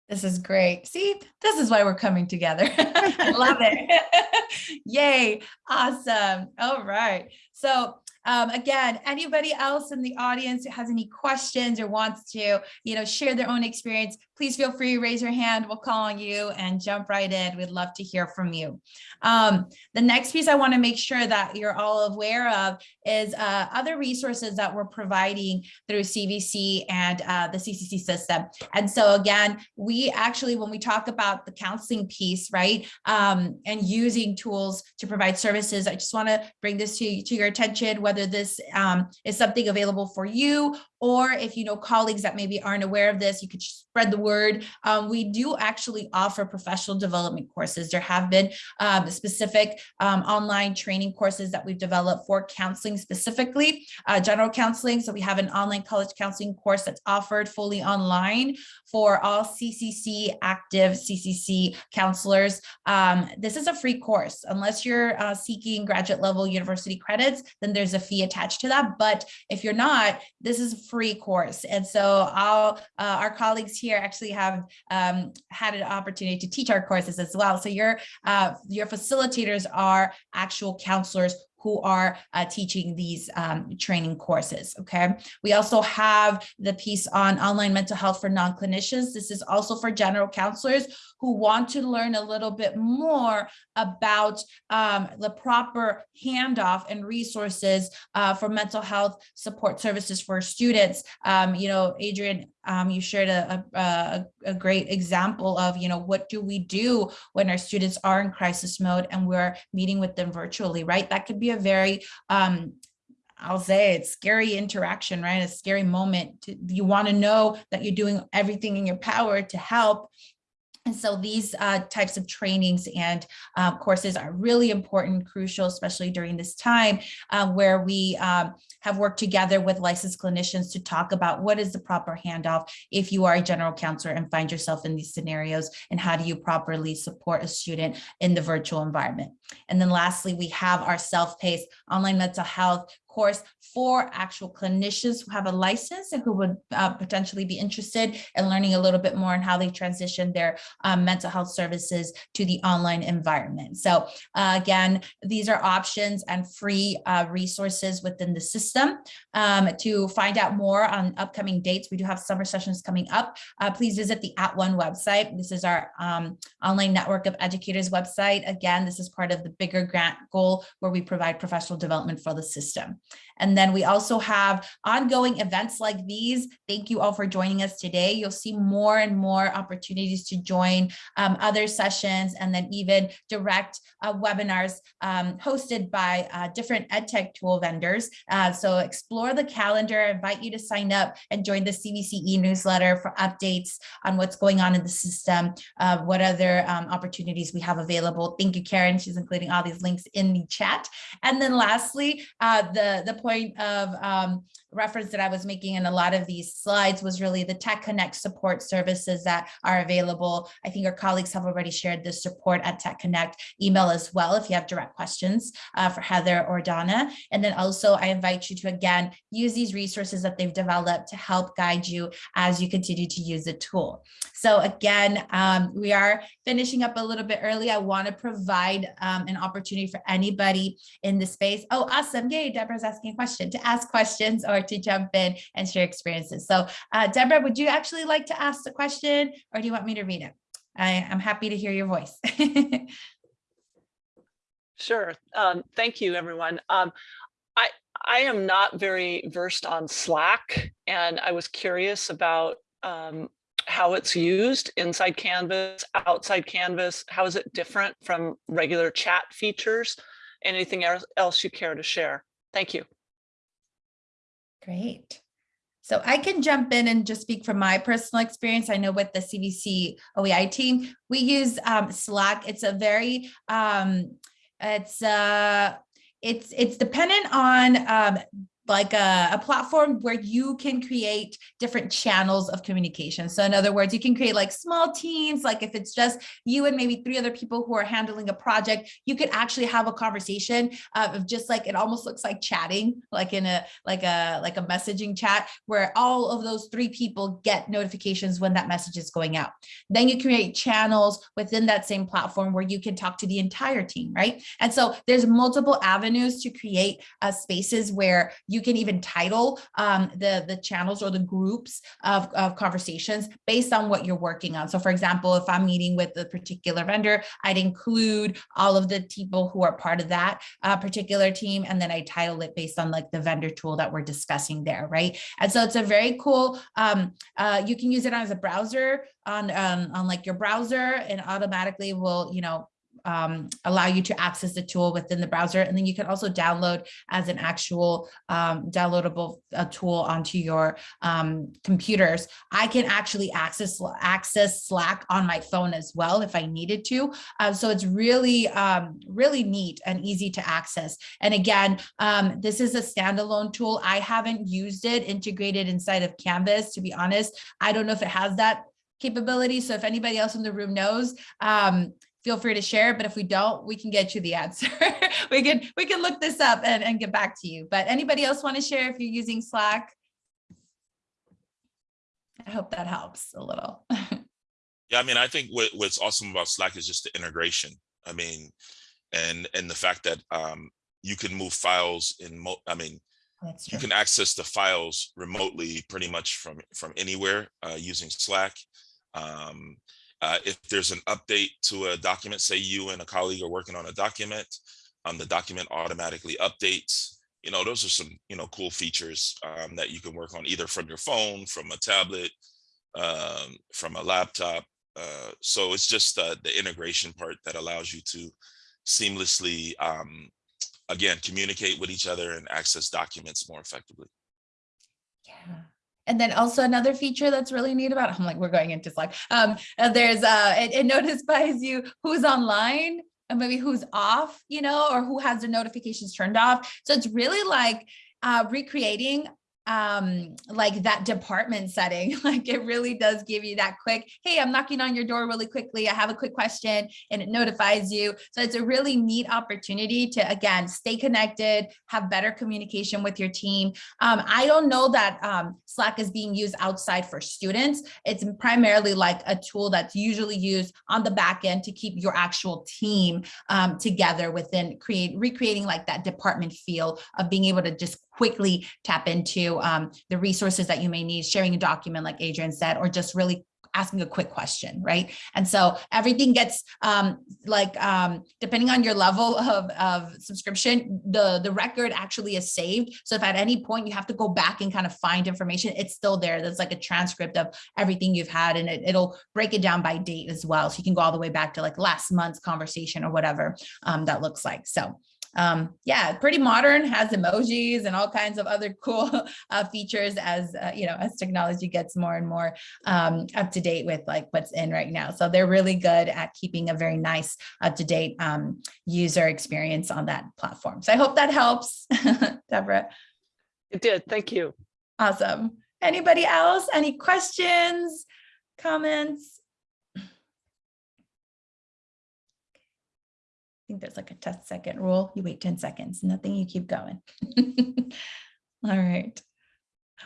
This is great. See, this is why we're coming together. I [LAUGHS] love it. [LAUGHS] [LAUGHS] Yay. Awesome. All right. So um, again, anybody else in the audience who has any questions or wants to, you know, share their own experience, please feel free to raise your hand. We'll call on you and jump right in. We'd love to hear from you. Um, the next piece I want to make sure that you're all aware of is uh, other resources that we're providing through CVC and uh, the CCC system. And so again, we actually, when we talk about the counseling piece, right, um, and using tools to provide services, I just want to bring this to, to your attention, whether this um, is something available for you or if you know colleagues that maybe aren't aware of this, you could spread the word. Um, we do actually offer professional development courses. There have been um, specific um, online training courses that we've developed for counseling specifically, uh, general counseling. So we have an online college counseling course that's offered fully online for all CCC active CCC counselors. Um, this is a free course. Unless you're uh, seeking graduate level university credits, then there's a fee attached to that. But if you're not, this is free course. And so I'll, uh, our colleagues here actually have um, had an opportunity to teach our courses as well. So your, uh, your facilitators are actual counselors who are uh, teaching these um, training courses, okay? We also have the piece on online mental health for non-clinicians. This is also for general counselors who want to learn a little bit more about um, the proper handoff and resources uh, for mental health support services for students. Um, you know, Adrian, um, you shared a, a, a great example of, you know, what do we do when our students are in crisis mode and we're meeting with them virtually, right? That could be a very um, I'll say it's scary interaction, right? A scary moment. To, you want to know that you're doing everything in your power to help. And so these uh, types of trainings and uh, courses are really important, crucial, especially during this time uh, where we um, have worked together with licensed clinicians to talk about what is the proper handoff if you are a general counselor and find yourself in these scenarios and how do you properly support a student in the virtual environment. And then lastly, we have our self-paced online mental health course for actual clinicians who have a license and who would uh, potentially be interested in learning a little bit more on how they transition their um, mental health services to the online environment. So uh, again, these are options and free uh, resources within the system. Um, to find out more on upcoming dates, we do have summer sessions coming up. Uh, please visit the @ONE website. This is our um, online network of educators website. Again, this is part of the bigger grant goal where we provide professional development for the system. And then we also have ongoing events like these. Thank you all for joining us today. You'll see more and more opportunities to join um, other sessions and then even direct uh, webinars um, hosted by uh, different EdTech tool vendors. Uh, so explore the calendar, I invite you to sign up and join the CVCE newsletter for updates on what's going on in the system, uh, what other um, opportunities we have available. Thank you, Karen. She's including all these links in the chat. And then lastly, uh, the, point of um, reference that I was making in a lot of these slides was really the Tech Connect support services that are available. I think our colleagues have already shared the support at Tech Connect email as well if you have direct questions uh, for Heather or Donna. And then also I invite you to again use these resources that they've developed to help guide you as you continue to use the tool. So again, um, we are finishing up a little bit early. I want to provide um, an opportunity for anybody in the space. Oh, awesome. Yay, Deborah's asking a question to ask questions or to jump in and share experiences. So uh, Deborah, would you actually like to ask the question or do you want me to read it? I, am happy to hear your voice. [LAUGHS] Sure. Um, thank you, everyone. Um, I, I am not very versed on Slack, and I was curious about um, how it's used inside Canvas, outside Canvas. How is it different from regular chat features? Anything else else you care to share? Thank you. Great. So I can jump in and just speak from my personal experience. I know with the CVC OEI team, we use um, Slack. It's a very, um, it's uh, it's it's dependent on um, like a, a, platform where you can create different channels of communication. So in other words, you can create like small teams, like if it's just you and maybe three other people who are handling a project, you could actually have a conversation uh, of just like, it almost looks like chatting, like in a, like a, like a messaging chat where all of those three people get notifications when that message is going out. Then you create channels within that same platform where you can talk to the entire team, right? And so there's multiple avenues to create uh, spaces where you you can even title um, the, the channels or the groups of, of conversations based on what you're working on. So for example, if I'm meeting with a particular vendor, I'd include all of the people who are part of that uh, particular team, and then I title it based on like the vendor tool that we're discussing there, right? And so it's a very cool, um, uh, you can use it as a browser on, um, on like your browser and automatically will, you know, um, allow you to access the tool within the browser. And then you can also download as an actual um, downloadable uh, tool onto your um, computers. I can actually access, access Slack on my phone as well if I needed to. Uh, so it's really, um, really neat and easy to access. And again, um, this is a standalone tool. I haven't used it integrated inside of Canvas, to be honest. I don't know if it has that capability. So if anybody else in the room knows, um, feel free to share, but if we don't, we can get you the answer. [LAUGHS] we can we can look this up and, and get back to you. But anybody else want to share if you're using Slack? I hope that helps a little. [LAUGHS] yeah, I mean, I think what, what's awesome about Slack is just the integration. I mean, and and the fact that um, you can move files in, mo I mean, you can access the files remotely pretty much from from anywhere uh, using Slack. Um, uh, if there's an update to a document, say you and a colleague are working on a document, um, the document automatically updates. You know, those are some, you know, cool features um, that you can work on either from your phone, from a tablet, um, from a laptop. Uh, so it's just uh, the integration part that allows you to seamlessly, um, again, communicate with each other and access documents more effectively. Yeah. And then also another feature that's really neat about, I'm like, we're going into Slack. Um, uh, there's, uh, it, it notifies [LAUGHS] you who's online and maybe who's off, you know, or who has their notifications turned off. So it's really like uh, recreating um like that department setting [LAUGHS] like it really does give you that quick hey i'm knocking on your door really quickly. I have a quick question and it notifies you. So it's a really neat opportunity to again stay connected have better communication with your team. Um, i don't know that um, slack is being used outside for students. It's primarily like a tool that's usually used on the back end to keep your actual team um, together within create recreating like that department feel of being able to just quickly tap into um, the resources that you may need, sharing a document like Adrian said, or just really asking a quick question, right? And so everything gets um, like, um, depending on your level of, of subscription, the, the record actually is saved. So if at any point you have to go back and kind of find information, it's still there. There's like a transcript of everything you've had and it, it'll break it down by date as well. So you can go all the way back to like last month's conversation or whatever um, that looks like. So um, yeah, pretty modern, has emojis and all kinds of other cool [LAUGHS] uh, features as, uh, you know, as technology gets more and more um, up to date with like what's in right now. So they're really good at keeping a very nice up to date um, user experience on that platform. So I hope that helps, [LAUGHS] Deborah. It did. Thank you. Awesome. Anybody else? Any questions, comments? I think there's like a 10 second rule. You wait 10 seconds, nothing, you keep going. [LAUGHS] All right.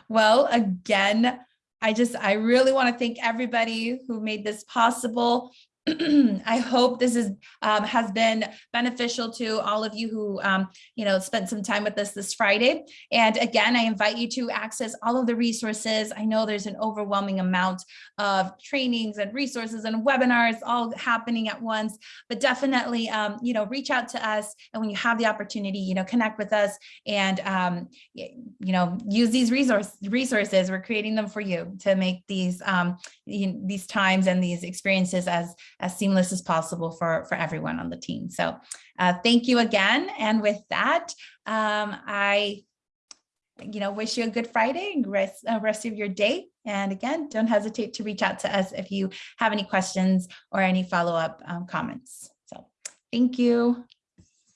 Well, again, I just, I really want to thank everybody who made this possible. [CLEARS THROAT] I hope this is um, has been beneficial to all of you who um, you know spent some time with us this Friday. And again, I invite you to access all of the resources. I know there's an overwhelming amount of trainings and resources and webinars all happening at once, but definitely um, you know reach out to us. And when you have the opportunity, you know connect with us and um, you know use these resource resources. We're creating them for you to make these you- these times and these experiences as as seamless as possible for, for everyone on the team. So uh, thank you again. And with that, um, I you know, wish you a good Friday and rest, uh, rest of your day. And again, don't hesitate to reach out to us if you have any questions or any follow-up um, comments. So thank you.